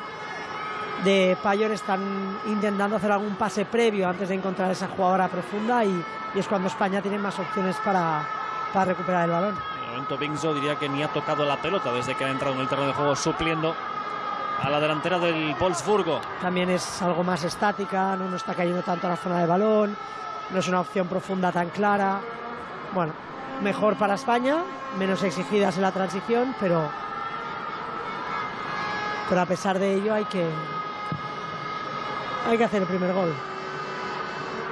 de Payor, están intentando hacer algún pase previo antes de encontrar esa jugadora profunda y, y es cuando España tiene más opciones para, para recuperar el balón. De momento Bingzo diría que ni ha tocado la pelota desde que ha entrado en el terreno de juego supliendo a la delantera del Wolfsburgo. También es algo más estática, no, no está cayendo tanto a la zona de balón, no es una opción profunda tan clara. Bueno, mejor para España, menos exigidas en la transición, pero, pero a pesar de ello hay que, hay que hacer el primer gol.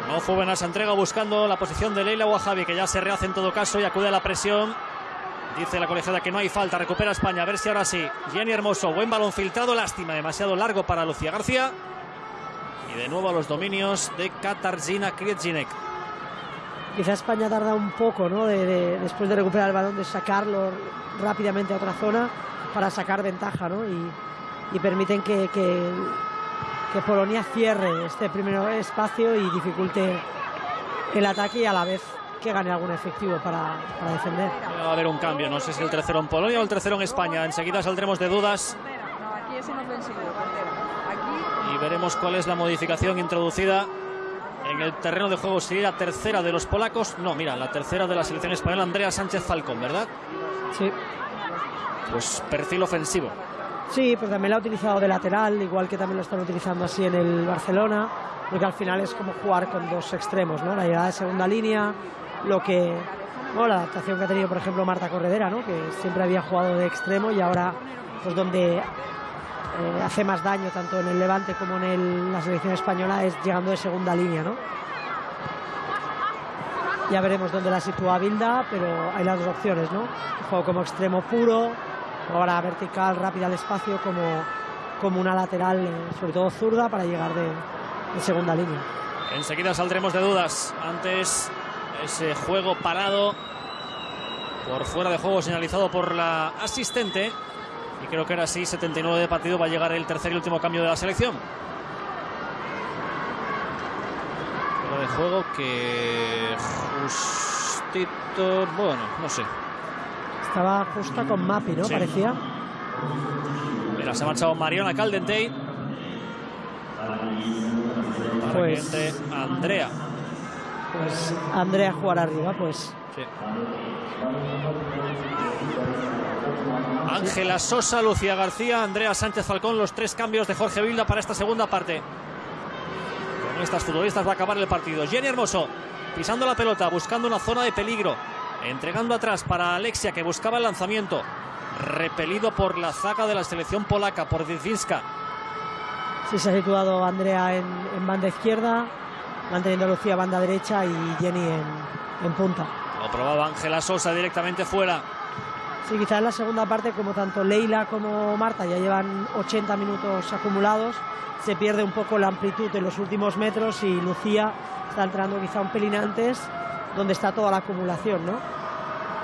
No fue buena esa entrega buscando la posición de Leila Wahabi, que ya se rehace en todo caso y acude a la presión. Dice la colegiada que no hay falta, recupera España, a ver si ahora sí. Jenny Hermoso, buen balón filtrado, lástima, demasiado largo para Lucía García. Y de nuevo a los dominios de Katarzyna Kriedzinek. Quizá España tarda un poco, ¿no? De, de- después de recuperar el balón, de sacarlo rápidamente a otra zona para sacar ventaja, ¿no? Y, y permiten que, que, que Polonia cierre este primer espacio y dificulte el ataque y a la vez que gane algún efectivo para, para defender. Va a haber un cambio, no sé si el tercero en Polonia o el tercero en España. Enseguida saldremos de dudas y veremos cuál es la modificación introducida en el terreno de juego. Sería la tercera de los polacos. No, mira, la tercera de la selección española, Andrea Sánchez Falcón, ¿verdad? Sí. Pues perfil ofensivo. Sí, pero también la ha utilizado de lateral, igual que también lo están utilizando así en el Barcelona, porque al final es como jugar con dos extremos, ¿no? La llegada de segunda línea, lo que. bueno, la adaptación que ha tenido, por ejemplo, Marta Corredera, ¿no? Que siempre había jugado de extremo y ahora, pues donde eh, hace más daño tanto en el Levante como en el- la selección española es llegando de segunda línea, ¿no? Ya veremos dónde la sitúa Bilda, pero hay las dos opciones, ¿no? Juego como extremo puro, ahora vertical, rápida al espacio, como, como una lateral, eh, sobre todo zurda, para llegar de, de segunda línea. Enseguida saldremos de dudas. Antes ese juego parado por fuera de juego señalizado por la asistente. Y creo que era así, 79 de partido va a llegar el tercer y último cambio de la selección. Fuera de juego que justito, bueno, no sé. Estaba justa con Mapi, ¿no? Sí. Parecía. Mira, se ha marchado Mariona Caldentey. Para Pues- que entre Andrea. Pues Andrea jugar arriba, pues. Sí. Ángela Sosa, Lucía García, Andrea Sánchez Falcón, los tres cambios de Jorge Vilda para esta segunda parte. Con estas futbolistas va a acabar el partido. Jenny Hermoso pisando la pelota, buscando una zona de peligro, entregando atrás para Alexia que buscaba el lanzamiento, repelido por la zaga de la selección polaca, por Wiedzinska. Sí, se ha situado Andrea en, banda izquierda, manteniendo a Lucía banda derecha y Jenny en, en punta. Lo probaba Ángela Sosa directamente fuera. Sí, quizás en la segunda parte, como tanto Leila como Marta ya llevan 80 minutos acumulados, se pierde un poco la amplitud en los últimos metros y Lucía está entrando quizá un pelín antes, donde está toda la acumulación, ¿no?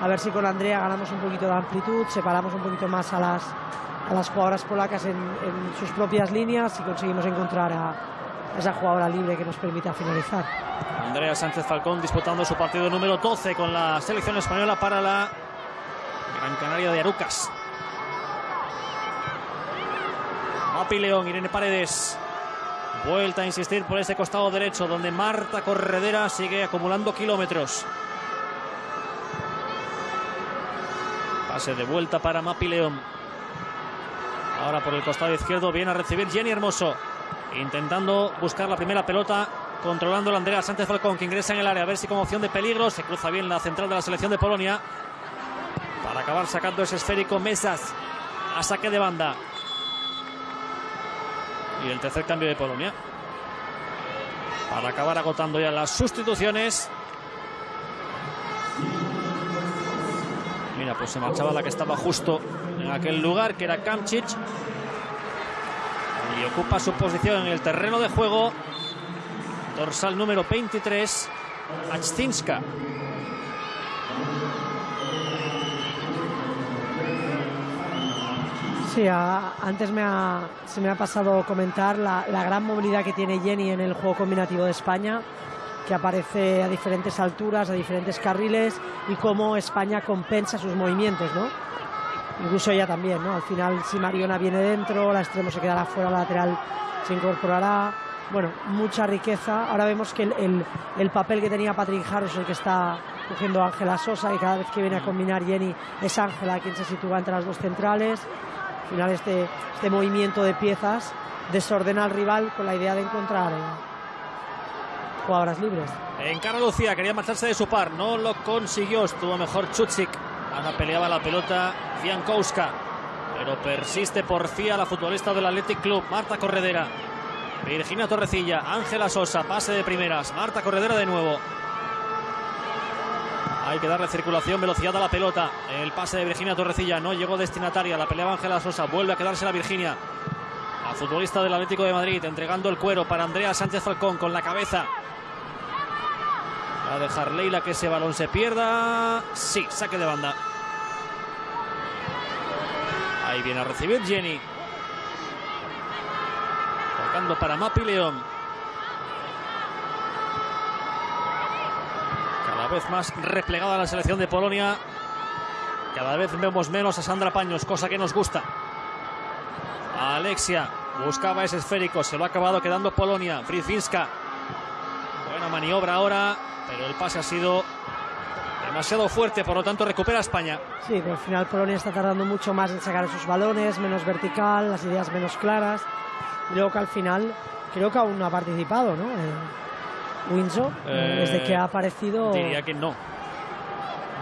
A ver si con Andrea ganamos un poquito de amplitud, separamos un poquito más a las, a las jugadoras polacas en, sus propias líneas y conseguimos encontrar a, esa jugadora libre que nos permita finalizar. Andrea Sánchez Falcón disputando su partido número 12 con la selección española para la Gran Canaria de Arucas. Mapi León, Irene Paredes. Vuelta a insistir por ese costado derecho donde Marta Corredera sigue acumulando kilómetros. Pase de vuelta para Mapi León. Ahora por el costado izquierdo viene a recibir Jenny Hermoso. Intentando buscar la primera pelota. Controlando la Andrea Sánchez Falcón que ingresa en el área a ver si con opción de peligro se cruza bien la central de la selección de Polonia. Para acabar sacando ese esférico Mesas a saque de banda. Y el tercer cambio de Polonia. Para acabar agotando ya las sustituciones. Mira, pues se marchaba la que estaba justo en aquel lugar, que era Kamchich. Y ocupa su posición en el terreno de juego. Dorsal número 23, Achtinska. Sí, antes me se me ha pasado comentar la, gran movilidad que tiene Jenny en el juego combinativo de España, que aparece a diferentes alturas, a diferentes carriles y cómo España compensa sus movimientos, ¿no? Incluso ella también, ¿no? Al final, si Mariona viene dentro, la extremo se quedará fuera, la lateral se incorporará. Bueno, mucha riqueza. Ahora vemos que el, papel que tenía Patrick Harris, el que está cogiendo Ángela Sosa, y cada vez que viene a combinar Jenny es Ángela quien se sitúa entre las dos centrales final este, este movimiento de piezas desordena al rival con la idea de encontrar eh, jugadoras libres. En cara Lucía quería marcharse de su par, no lo consiguió, estuvo mejor Chuchik. Ana peleaba la pelota Fiankowska, pero persiste porfía la futbolista del Athletic Club, Marta Corredera. Virginia Torrecilla, Ángela Sosa, pase de primeras, Marta Corredera de nuevo. Hay que darle circulación, velocidad a la pelota. El pase de Virginia Torrecilla no llegó destinataria. La pelea Ángela Sosa. Vuelve a quedarse la Virginia. La futbolista del Atlético de Madrid entregando el cuero para Andrea Sánchez Falcón con la cabeza. Va a dejar Leila que ese balón se pierda. Sí, saque de banda. Ahí viene a recibir Jenny. Tocando para Mapi León. Vez más replegada la selección de Polonia. Cada vez vemos menos a Sandra Paños, cosa que nos gusta. Alexia buscaba ese esférico, se lo ha acabado quedando Polonia. Frizinska. Buena maniobra ahora, pero el pase ha sido demasiado fuerte, por lo tanto recupera España. Sí, pero al final Polonia está tardando mucho más en sacar esos balones, menos vertical, las ideas menos claras. Y luego que al final creo que aún no ha participado, ¿no? Eh, Windsor, desde que ha aparecido. Diría que no.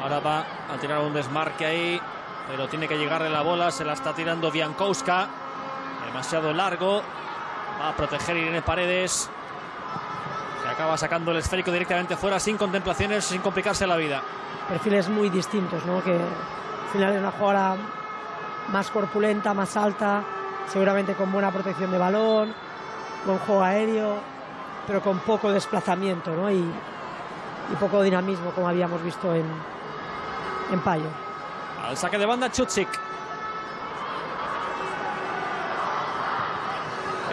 Ahora va a tirar un desmarque ahí, pero tiene que llegarle la bola. Se la está tirando Biankowska. Demasiado largo. Va a proteger Irene Paredes. Que acaba sacando el esférico directamente fuera sin contemplaciones, sin complicarse la vida. Perfiles muy distintos, ¿no? Que al final es una jugadora más corpulenta, más alta, seguramente con buena protección de balón, buen juego aéreo pero con poco desplazamiento ¿no? y, poco dinamismo, como habíamos visto en, en Payo. Al saque de banda, Chuchik.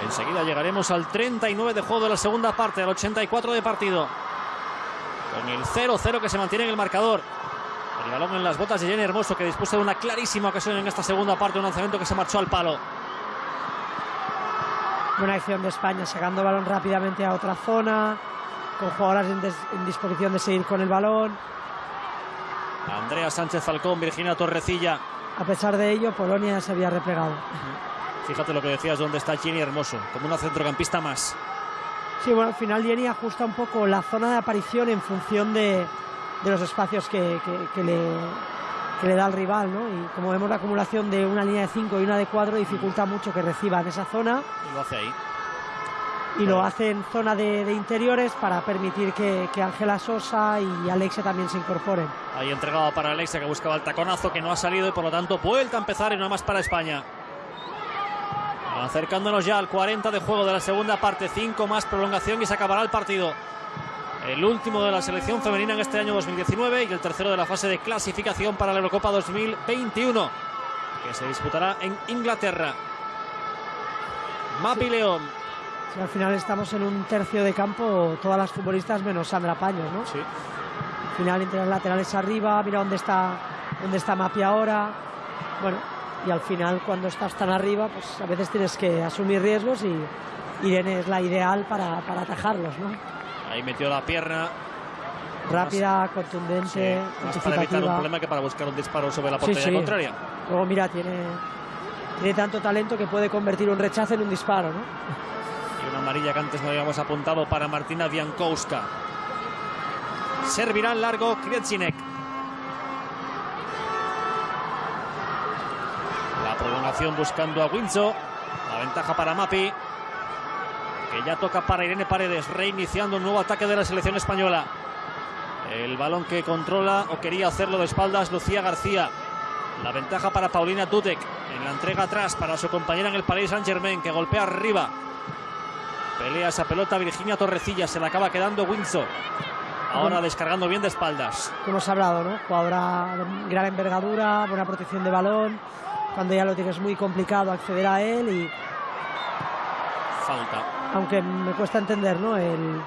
Enseguida llegaremos al 39 de juego de la segunda parte, al 84 de partido. Con el 0-0 que se mantiene en el marcador. El balón en las botas de Jenny Hermoso, que dispuso de una clarísima ocasión en esta segunda parte, un lanzamiento que se marchó al palo. Buena acción de España, sacando balón rápidamente a otra zona, con jugadoras en, disposición de seguir con el balón. Andrea Sánchez Falcón, Virginia Torrecilla. A pesar de ello, Polonia se había replegado. Fíjate lo que decías, dónde está Gini Hermoso, como una centrocampista más. Sí, bueno, al final Jenny ajusta un poco la zona de aparición en función de, de los espacios que, que- que le, que le da al rival, ¿no? Y como vemos la acumulación de una línea de 5 y una de 4 dificulta mucho que reciba en esa zona Y lo hace ahí. y lo hace en zona de, de interiores para permitir que, que Ángela Sosa y Alexia también se incorporen. Ahí entregado para Alexia que buscaba el taconazo que no ha salido y por lo tanto vuelta a empezar y una más para España. Acercándonos ya al 40 de juego de la segunda parte, 5 más prolongación y se acabará el partido. El último de la selección femenina en este año 2019 y el tercero de la fase de clasificación para la Eurocopa 2021, que se disputará en Inglaterra. Mapi León. Sí, al final estamos en un tercio de campo, todas las futbolistas menos Sandra Paños, ¿no? Sí. Al final entre las laterales arriba, mira dónde está, dónde está Mapi ahora. Bueno, y al final cuando estás tan arriba, pues a veces tienes que asumir riesgos y Irene es la ideal para, para atajarlos, ¿no? Ahí metió la pierna. Rápida, Sí, contundente, más para evitar un problema que para buscar un disparo sobre la Sí, portería sí. contraria. Luego mira, tiene, tiene tanto talento que puede convertir un rechazo en un disparo, ¿no? Y una amarilla que antes no habíamos apuntado para Martina Biankowska. Servirá en largo Krietsinek. La prolongación buscando a Winzo. La ventaja para Mapi. Que ya toca para Irene Paredes. Reiniciando un nuevo ataque de la selección española. El balón que controla o quería hacerlo de espaldas Lucía García. La ventaja para Paulina Dudek. En la entrega atrás para su compañera en el Paris Saint Germain que golpea arriba. Pelea esa pelota Virginia Torrecilla, se la acaba quedando Windsor. Ahora descargando bien de espaldas. hemos hablado, ¿no? Jugadora de gran envergadura, buena protección de balón, cuando ya lo tienes muy complicado acceder a él y Falta. Aunque me cuesta entender, ¿no? El,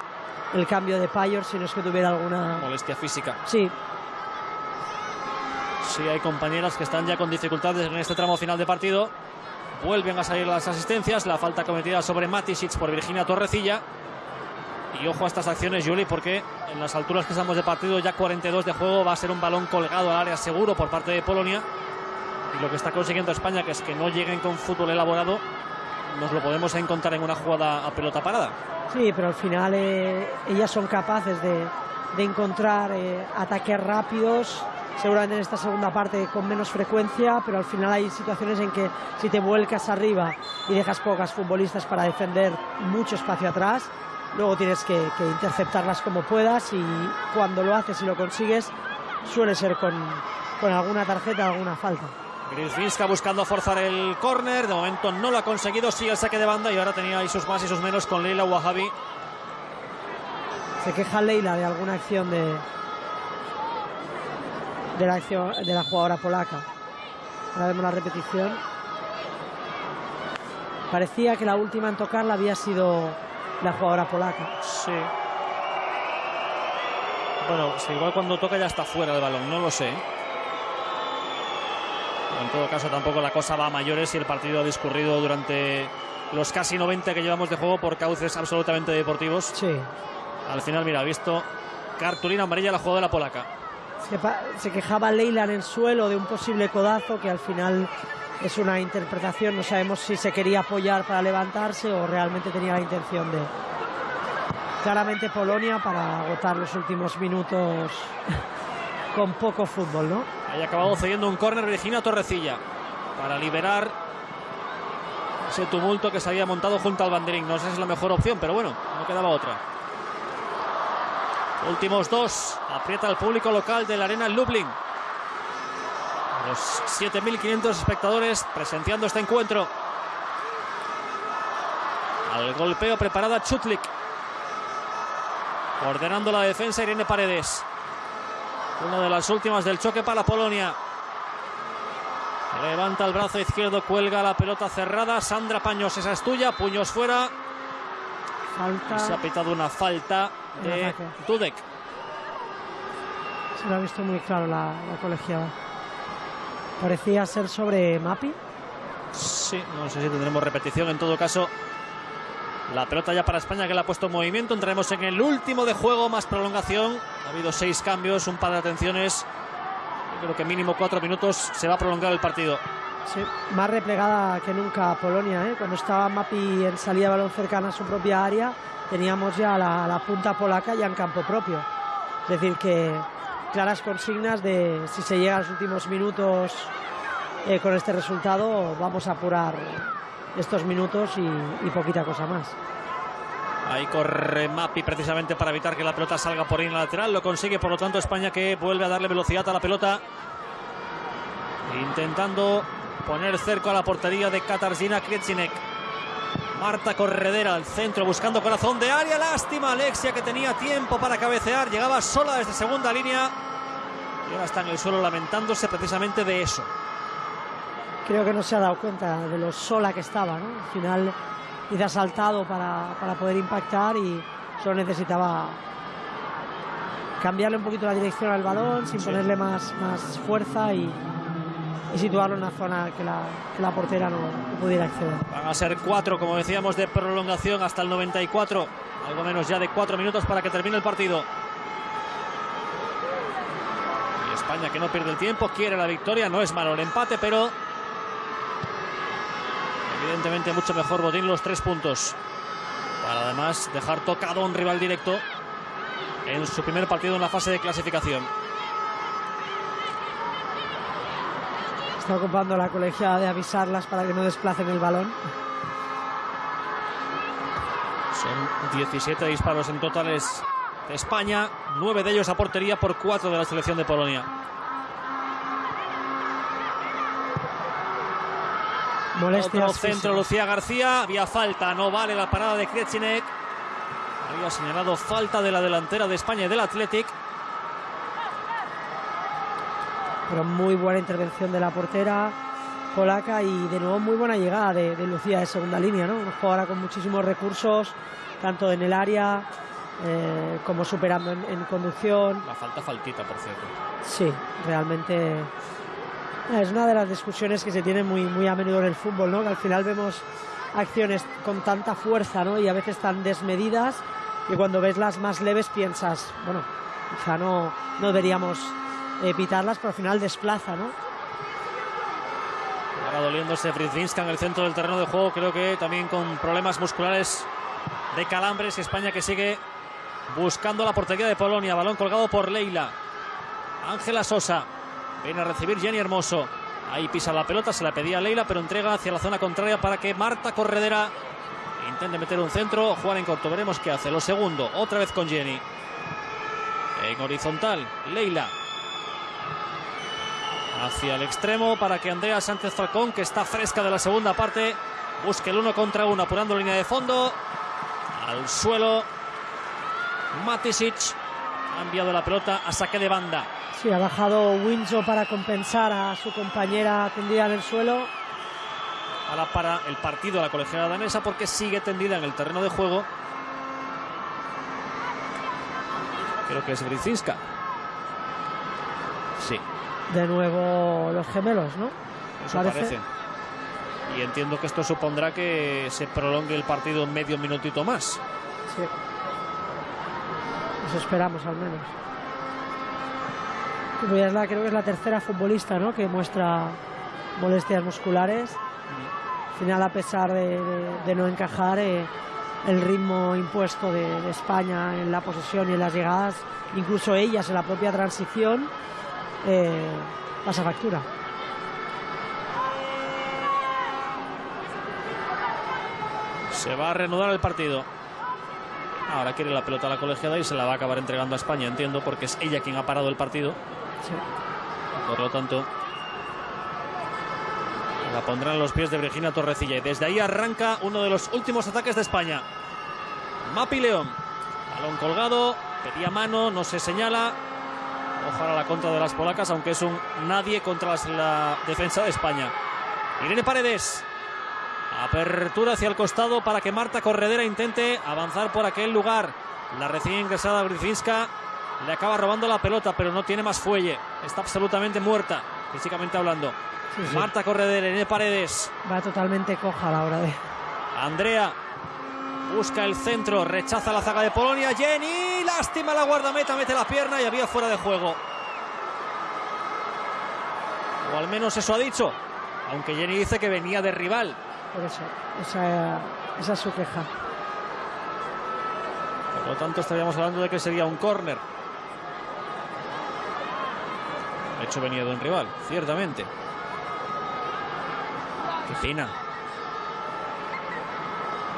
el cambio de Payor si no es que tuviera alguna... Molestia física. Sí, Sí, hay compañeras que están ya con dificultades en este tramo final de partido. Vuelven a salir las asistencias. La falta cometida sobre Matisic por Virginia Torrecilla. Y ojo a estas acciones, Juli, porque en las alturas que estamos de partido, ya 42 de juego, va a ser un balón colgado al área seguro por parte de Polonia. Y lo que está consiguiendo España, que es que no lleguen con fútbol elaborado, nos lo podemos encontrar en una jugada a pelota parada. sí, pero al final eh, ellas son capaces de, de encontrar eh, ataques rápidos, seguramente en esta segunda parte con menos frecuencia, pero al final hay situaciones en que si te vuelcas arriba y dejas pocas futbolistas para defender mucho espacio atrás, luego tienes que, que interceptarlas como puedas y cuando lo haces y lo consigues suele ser con, con alguna tarjeta, alguna falta. Grisvinska buscando forzar el córner. De momento no lo ha conseguido. Sigue el saque de banda y ahora tenía ahí sus más y sus menos con Leila Wahabi. Se queja Leila de alguna acción de, de, la, acción, de la jugadora polaca. Ahora vemos la repetición. Parecía que la última en tocarla había sido la jugadora polaca. Sí. Bueno, igual cuando toca ya está fuera el balón. No lo sé. En todo caso, tampoco la cosa va a mayores y el partido ha discurrido durante los casi 90 que llevamos de juego por cauces absolutamente deportivos. Sí. Al final, mira, ha visto cartulina amarilla la jugadora polaca. Se, se quejaba Leila en el suelo de un posible codazo que al final es una interpretación. No sabemos si se quería apoyar para levantarse o realmente tenía la intención de. Claramente Polonia para agotar los últimos minutos con poco fútbol, ¿no? Haya acabado cediendo un córner Virginia Torrecilla para liberar ese tumulto que se había montado junto al banderín. No sé si es la mejor opción, pero bueno, no quedaba otra. Últimos dos. Aprieta el público local de la Arena Lublin. Los 7.500 espectadores presenciando este encuentro. Al golpeo preparada Chutlik. Ordenando la defensa Irene Paredes. Una de las últimas del choque para Polonia. Levanta el brazo izquierdo, cuelga la pelota cerrada. Sandra Paños, esa es tuya. Puños fuera. Y se ha Falta. pitado una falta de. Dudek. Se lo ha visto muy claro la, la colegiada. Parecía ser sobre Mapi. Sí, no sé si tendremos repetición. En todo caso, la pelota ya para España que la ha puesto en movimiento. Entraremos en el último de juego, más prolongación. Ha habido seis cambios, un par de atenciones. Creo que mínimo cuatro minutos se va a prolongar el partido. Sí, más replegada que nunca Polonia. ¿eh? Cuando estaba Mapi en salida de balón cercana a su propia área, teníamos ya la, la punta polaca ya en campo propio. Es decir, que claras consignas de si se llega a los últimos minutos eh, con este resultado, vamos a apurar estos minutos y, y poquita cosa más. Ahí corre Mapi precisamente para evitar que la pelota salga por ahí en la lateral. Lo consigue, por lo tanto, España que vuelve a darle velocidad a la pelota. Intentando poner cerco a la portería de Katarzyna Krecinek. Marta Corredera al centro buscando corazón de área. Lástima Alexia que tenía tiempo para cabecear. Llegaba sola desde segunda línea. Y ahora está en el suelo lamentándose precisamente de eso. Creo que no se ha dado cuenta de lo sola que estaba. ¿no? Al final quizá saltado para, para poder impactar y solo necesitaba cambiarle un poquito la dirección al balón sin Sí. ponerle más, más fuerza y, y situarlo en una zona que la, que la portera no, no pudiera acceder. Van a ser cuatro, como decíamos, de prolongación hasta el 94. Algo menos ya de cuatro minutos para que termine el partido. Y España que no pierde el tiempo, quiere la victoria. No es malo el empate, pero evidentemente mucho mejor Botín los tres puntos. Para además dejar tocado a un rival directo en su primer partido en la fase de clasificación. Está ocupando la colegiada de avisarlas para que no desplacen el balón. Son 17 disparos en totales de España, 9 de ellos a portería por 4 de la selección de Polonia. Molestias Otro centro, físicas. Lucía García. Había falta, no vale la parada de Krecinek. Había señalado falta de la delantera de España y del Athletic. pero muy buena intervención de la portera polaca y de nuevo muy buena llegada de, de Lucía de segunda línea, ¿no? Una jugadora con muchísimos recursos, tanto en el área eh, como superando en, en conducción. La falta, faltita, por cierto. Sí, realmente es una de las discusiones que se tiene muy, muy a menudo en el fútbol, ¿no? Que al final vemos acciones con tanta fuerza, ¿no? Y a veces tan desmedidas y cuando ves las más leves piensas, bueno, quizá no, no deberíamos pitarlas, pero al final desplaza, ¿no? Ahora doliéndose Fridzinska en el centro del terreno de juego. Creo que también con problemas musculares de calambres. España que sigue buscando la portería de Polonia. Balón colgado por Leila. Ángela Sosa. Viene a recibir Jenny Hermoso. Ahí pisa la pelota, se la pedía Leila, pero entrega hacia la zona contraria para que Marta Corredera intente meter un centro. Juan en corto, veremos qué hace. Lo segundo, otra vez con Jenny. En horizontal, Leila. Hacia el extremo para que Andrea Sánchez Falcón, que está fresca de la segunda parte, busque el uno contra uno, apurando línea de fondo. Al suelo, Matisic ha enviado la pelota a saque de banda. Sí, ha bajado Windsor para compensar a su compañera tendida en el suelo. Ahora para el partido la colegiada danesa porque sigue tendida en el terreno de juego. Creo que es Brizinska. Sí, De nuevo los gemelos, ¿no? eso Parece. parece. Y entiendo que esto supondrá que se prolongue el partido medio minutito más. Sí. Eso esperamos al menos. Creo que es la tercera futbolista ¿no? que muestra molestias musculares. Al final, a pesar de no encajar, eh, el ritmo impuesto de, de España en la posesión y en las llegadas, incluso ellas en la propia transición, eh, pasa factura. Se va a reanudar el partido. Ahora quiere la pelota a la colegiada y se la va a acabar entregando a España, entiendo, porque es ella quien ha parado el partido. Por lo tanto, la pondrán en los pies de Virginia Torrecilla. Y desde ahí arranca uno de los últimos ataques de España. Mapi León. Balón colgado, pedía mano, no se señala. Ojalá la contra de las polacas, aunque es un nadie contra la defensa de España. Irene Paredes. Apertura hacia el costado para que Marta Corredera intente avanzar por aquel lugar. La recién ingresada Grifinska le acaba robando la pelota, pero no tiene más fuelle. Está absolutamente muerta, físicamente hablando. Sí, sí. Marta Corredera, Irene Paredes. Va totalmente coja a la hora de. Andrea busca el centro, rechaza la zaga de Polonia. Jenny, lástima la guardameta, mete la pierna y había fuera de juego. O al menos eso ha dicho. Aunque Jenny dice que venía de rival. Por eso, esa, esa es su queja. Por lo tanto, estaríamos hablando de que sería un córner. De hecho, venía de un rival, ciertamente. Qué fina.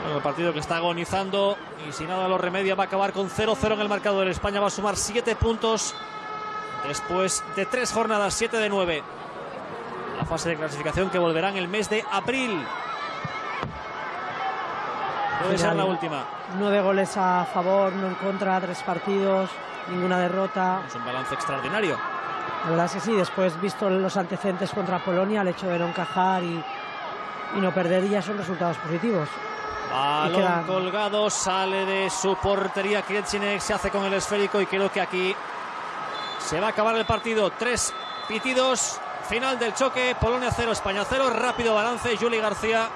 Bueno, el partido que está agonizando y si nada lo remedia va a acabar con 0-0 en el marcador. España va a sumar 7 puntos después de tres jornadas, 7 de 9. La fase de clasificación que volverá en el mes de abril. Puede ser la última. Nueve goles a favor, no en contra, tres partidos, ninguna derrota. Es un balance extraordinario. La verdad es que sí, después visto los antecedentes contra Polonia, el hecho de no encajar y, y no perder ya son resultados positivos. Balón quedan... colgado, sale de su portería Kretinek, se hace con el esférico y creo que aquí se va a acabar el partido. Tres pitidos, final del choque, Polonia 0, España 0, rápido balance, Juli García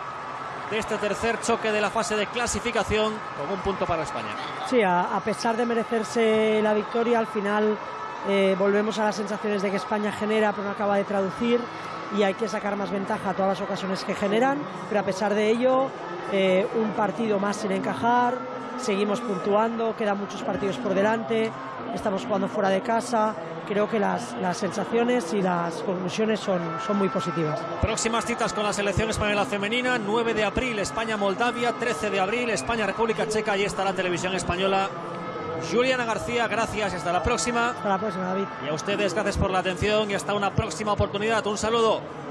de este tercer choque de la fase de clasificación con un punto para España. Sí, a, a pesar de merecerse la victoria, al final eh, volvemos a las sensaciones de que España genera pero no acaba de traducir y hay que sacar más ventaja a todas las ocasiones que generan, pero a pesar de ello, eh, un partido más sin encajar, seguimos puntuando, quedan muchos partidos por delante, estamos jugando fuera de casa, creo que las, las sensaciones y las conclusiones son, son muy positivas. Próximas citas con la selección española femenina, 9 de abril España-Moldavia, 13 de abril España-República Checa, y está la televisión española. Juliana García, gracias y hasta la próxima. Hasta la próxima, David. Y a ustedes, gracias por la atención y hasta una próxima oportunidad. Un saludo.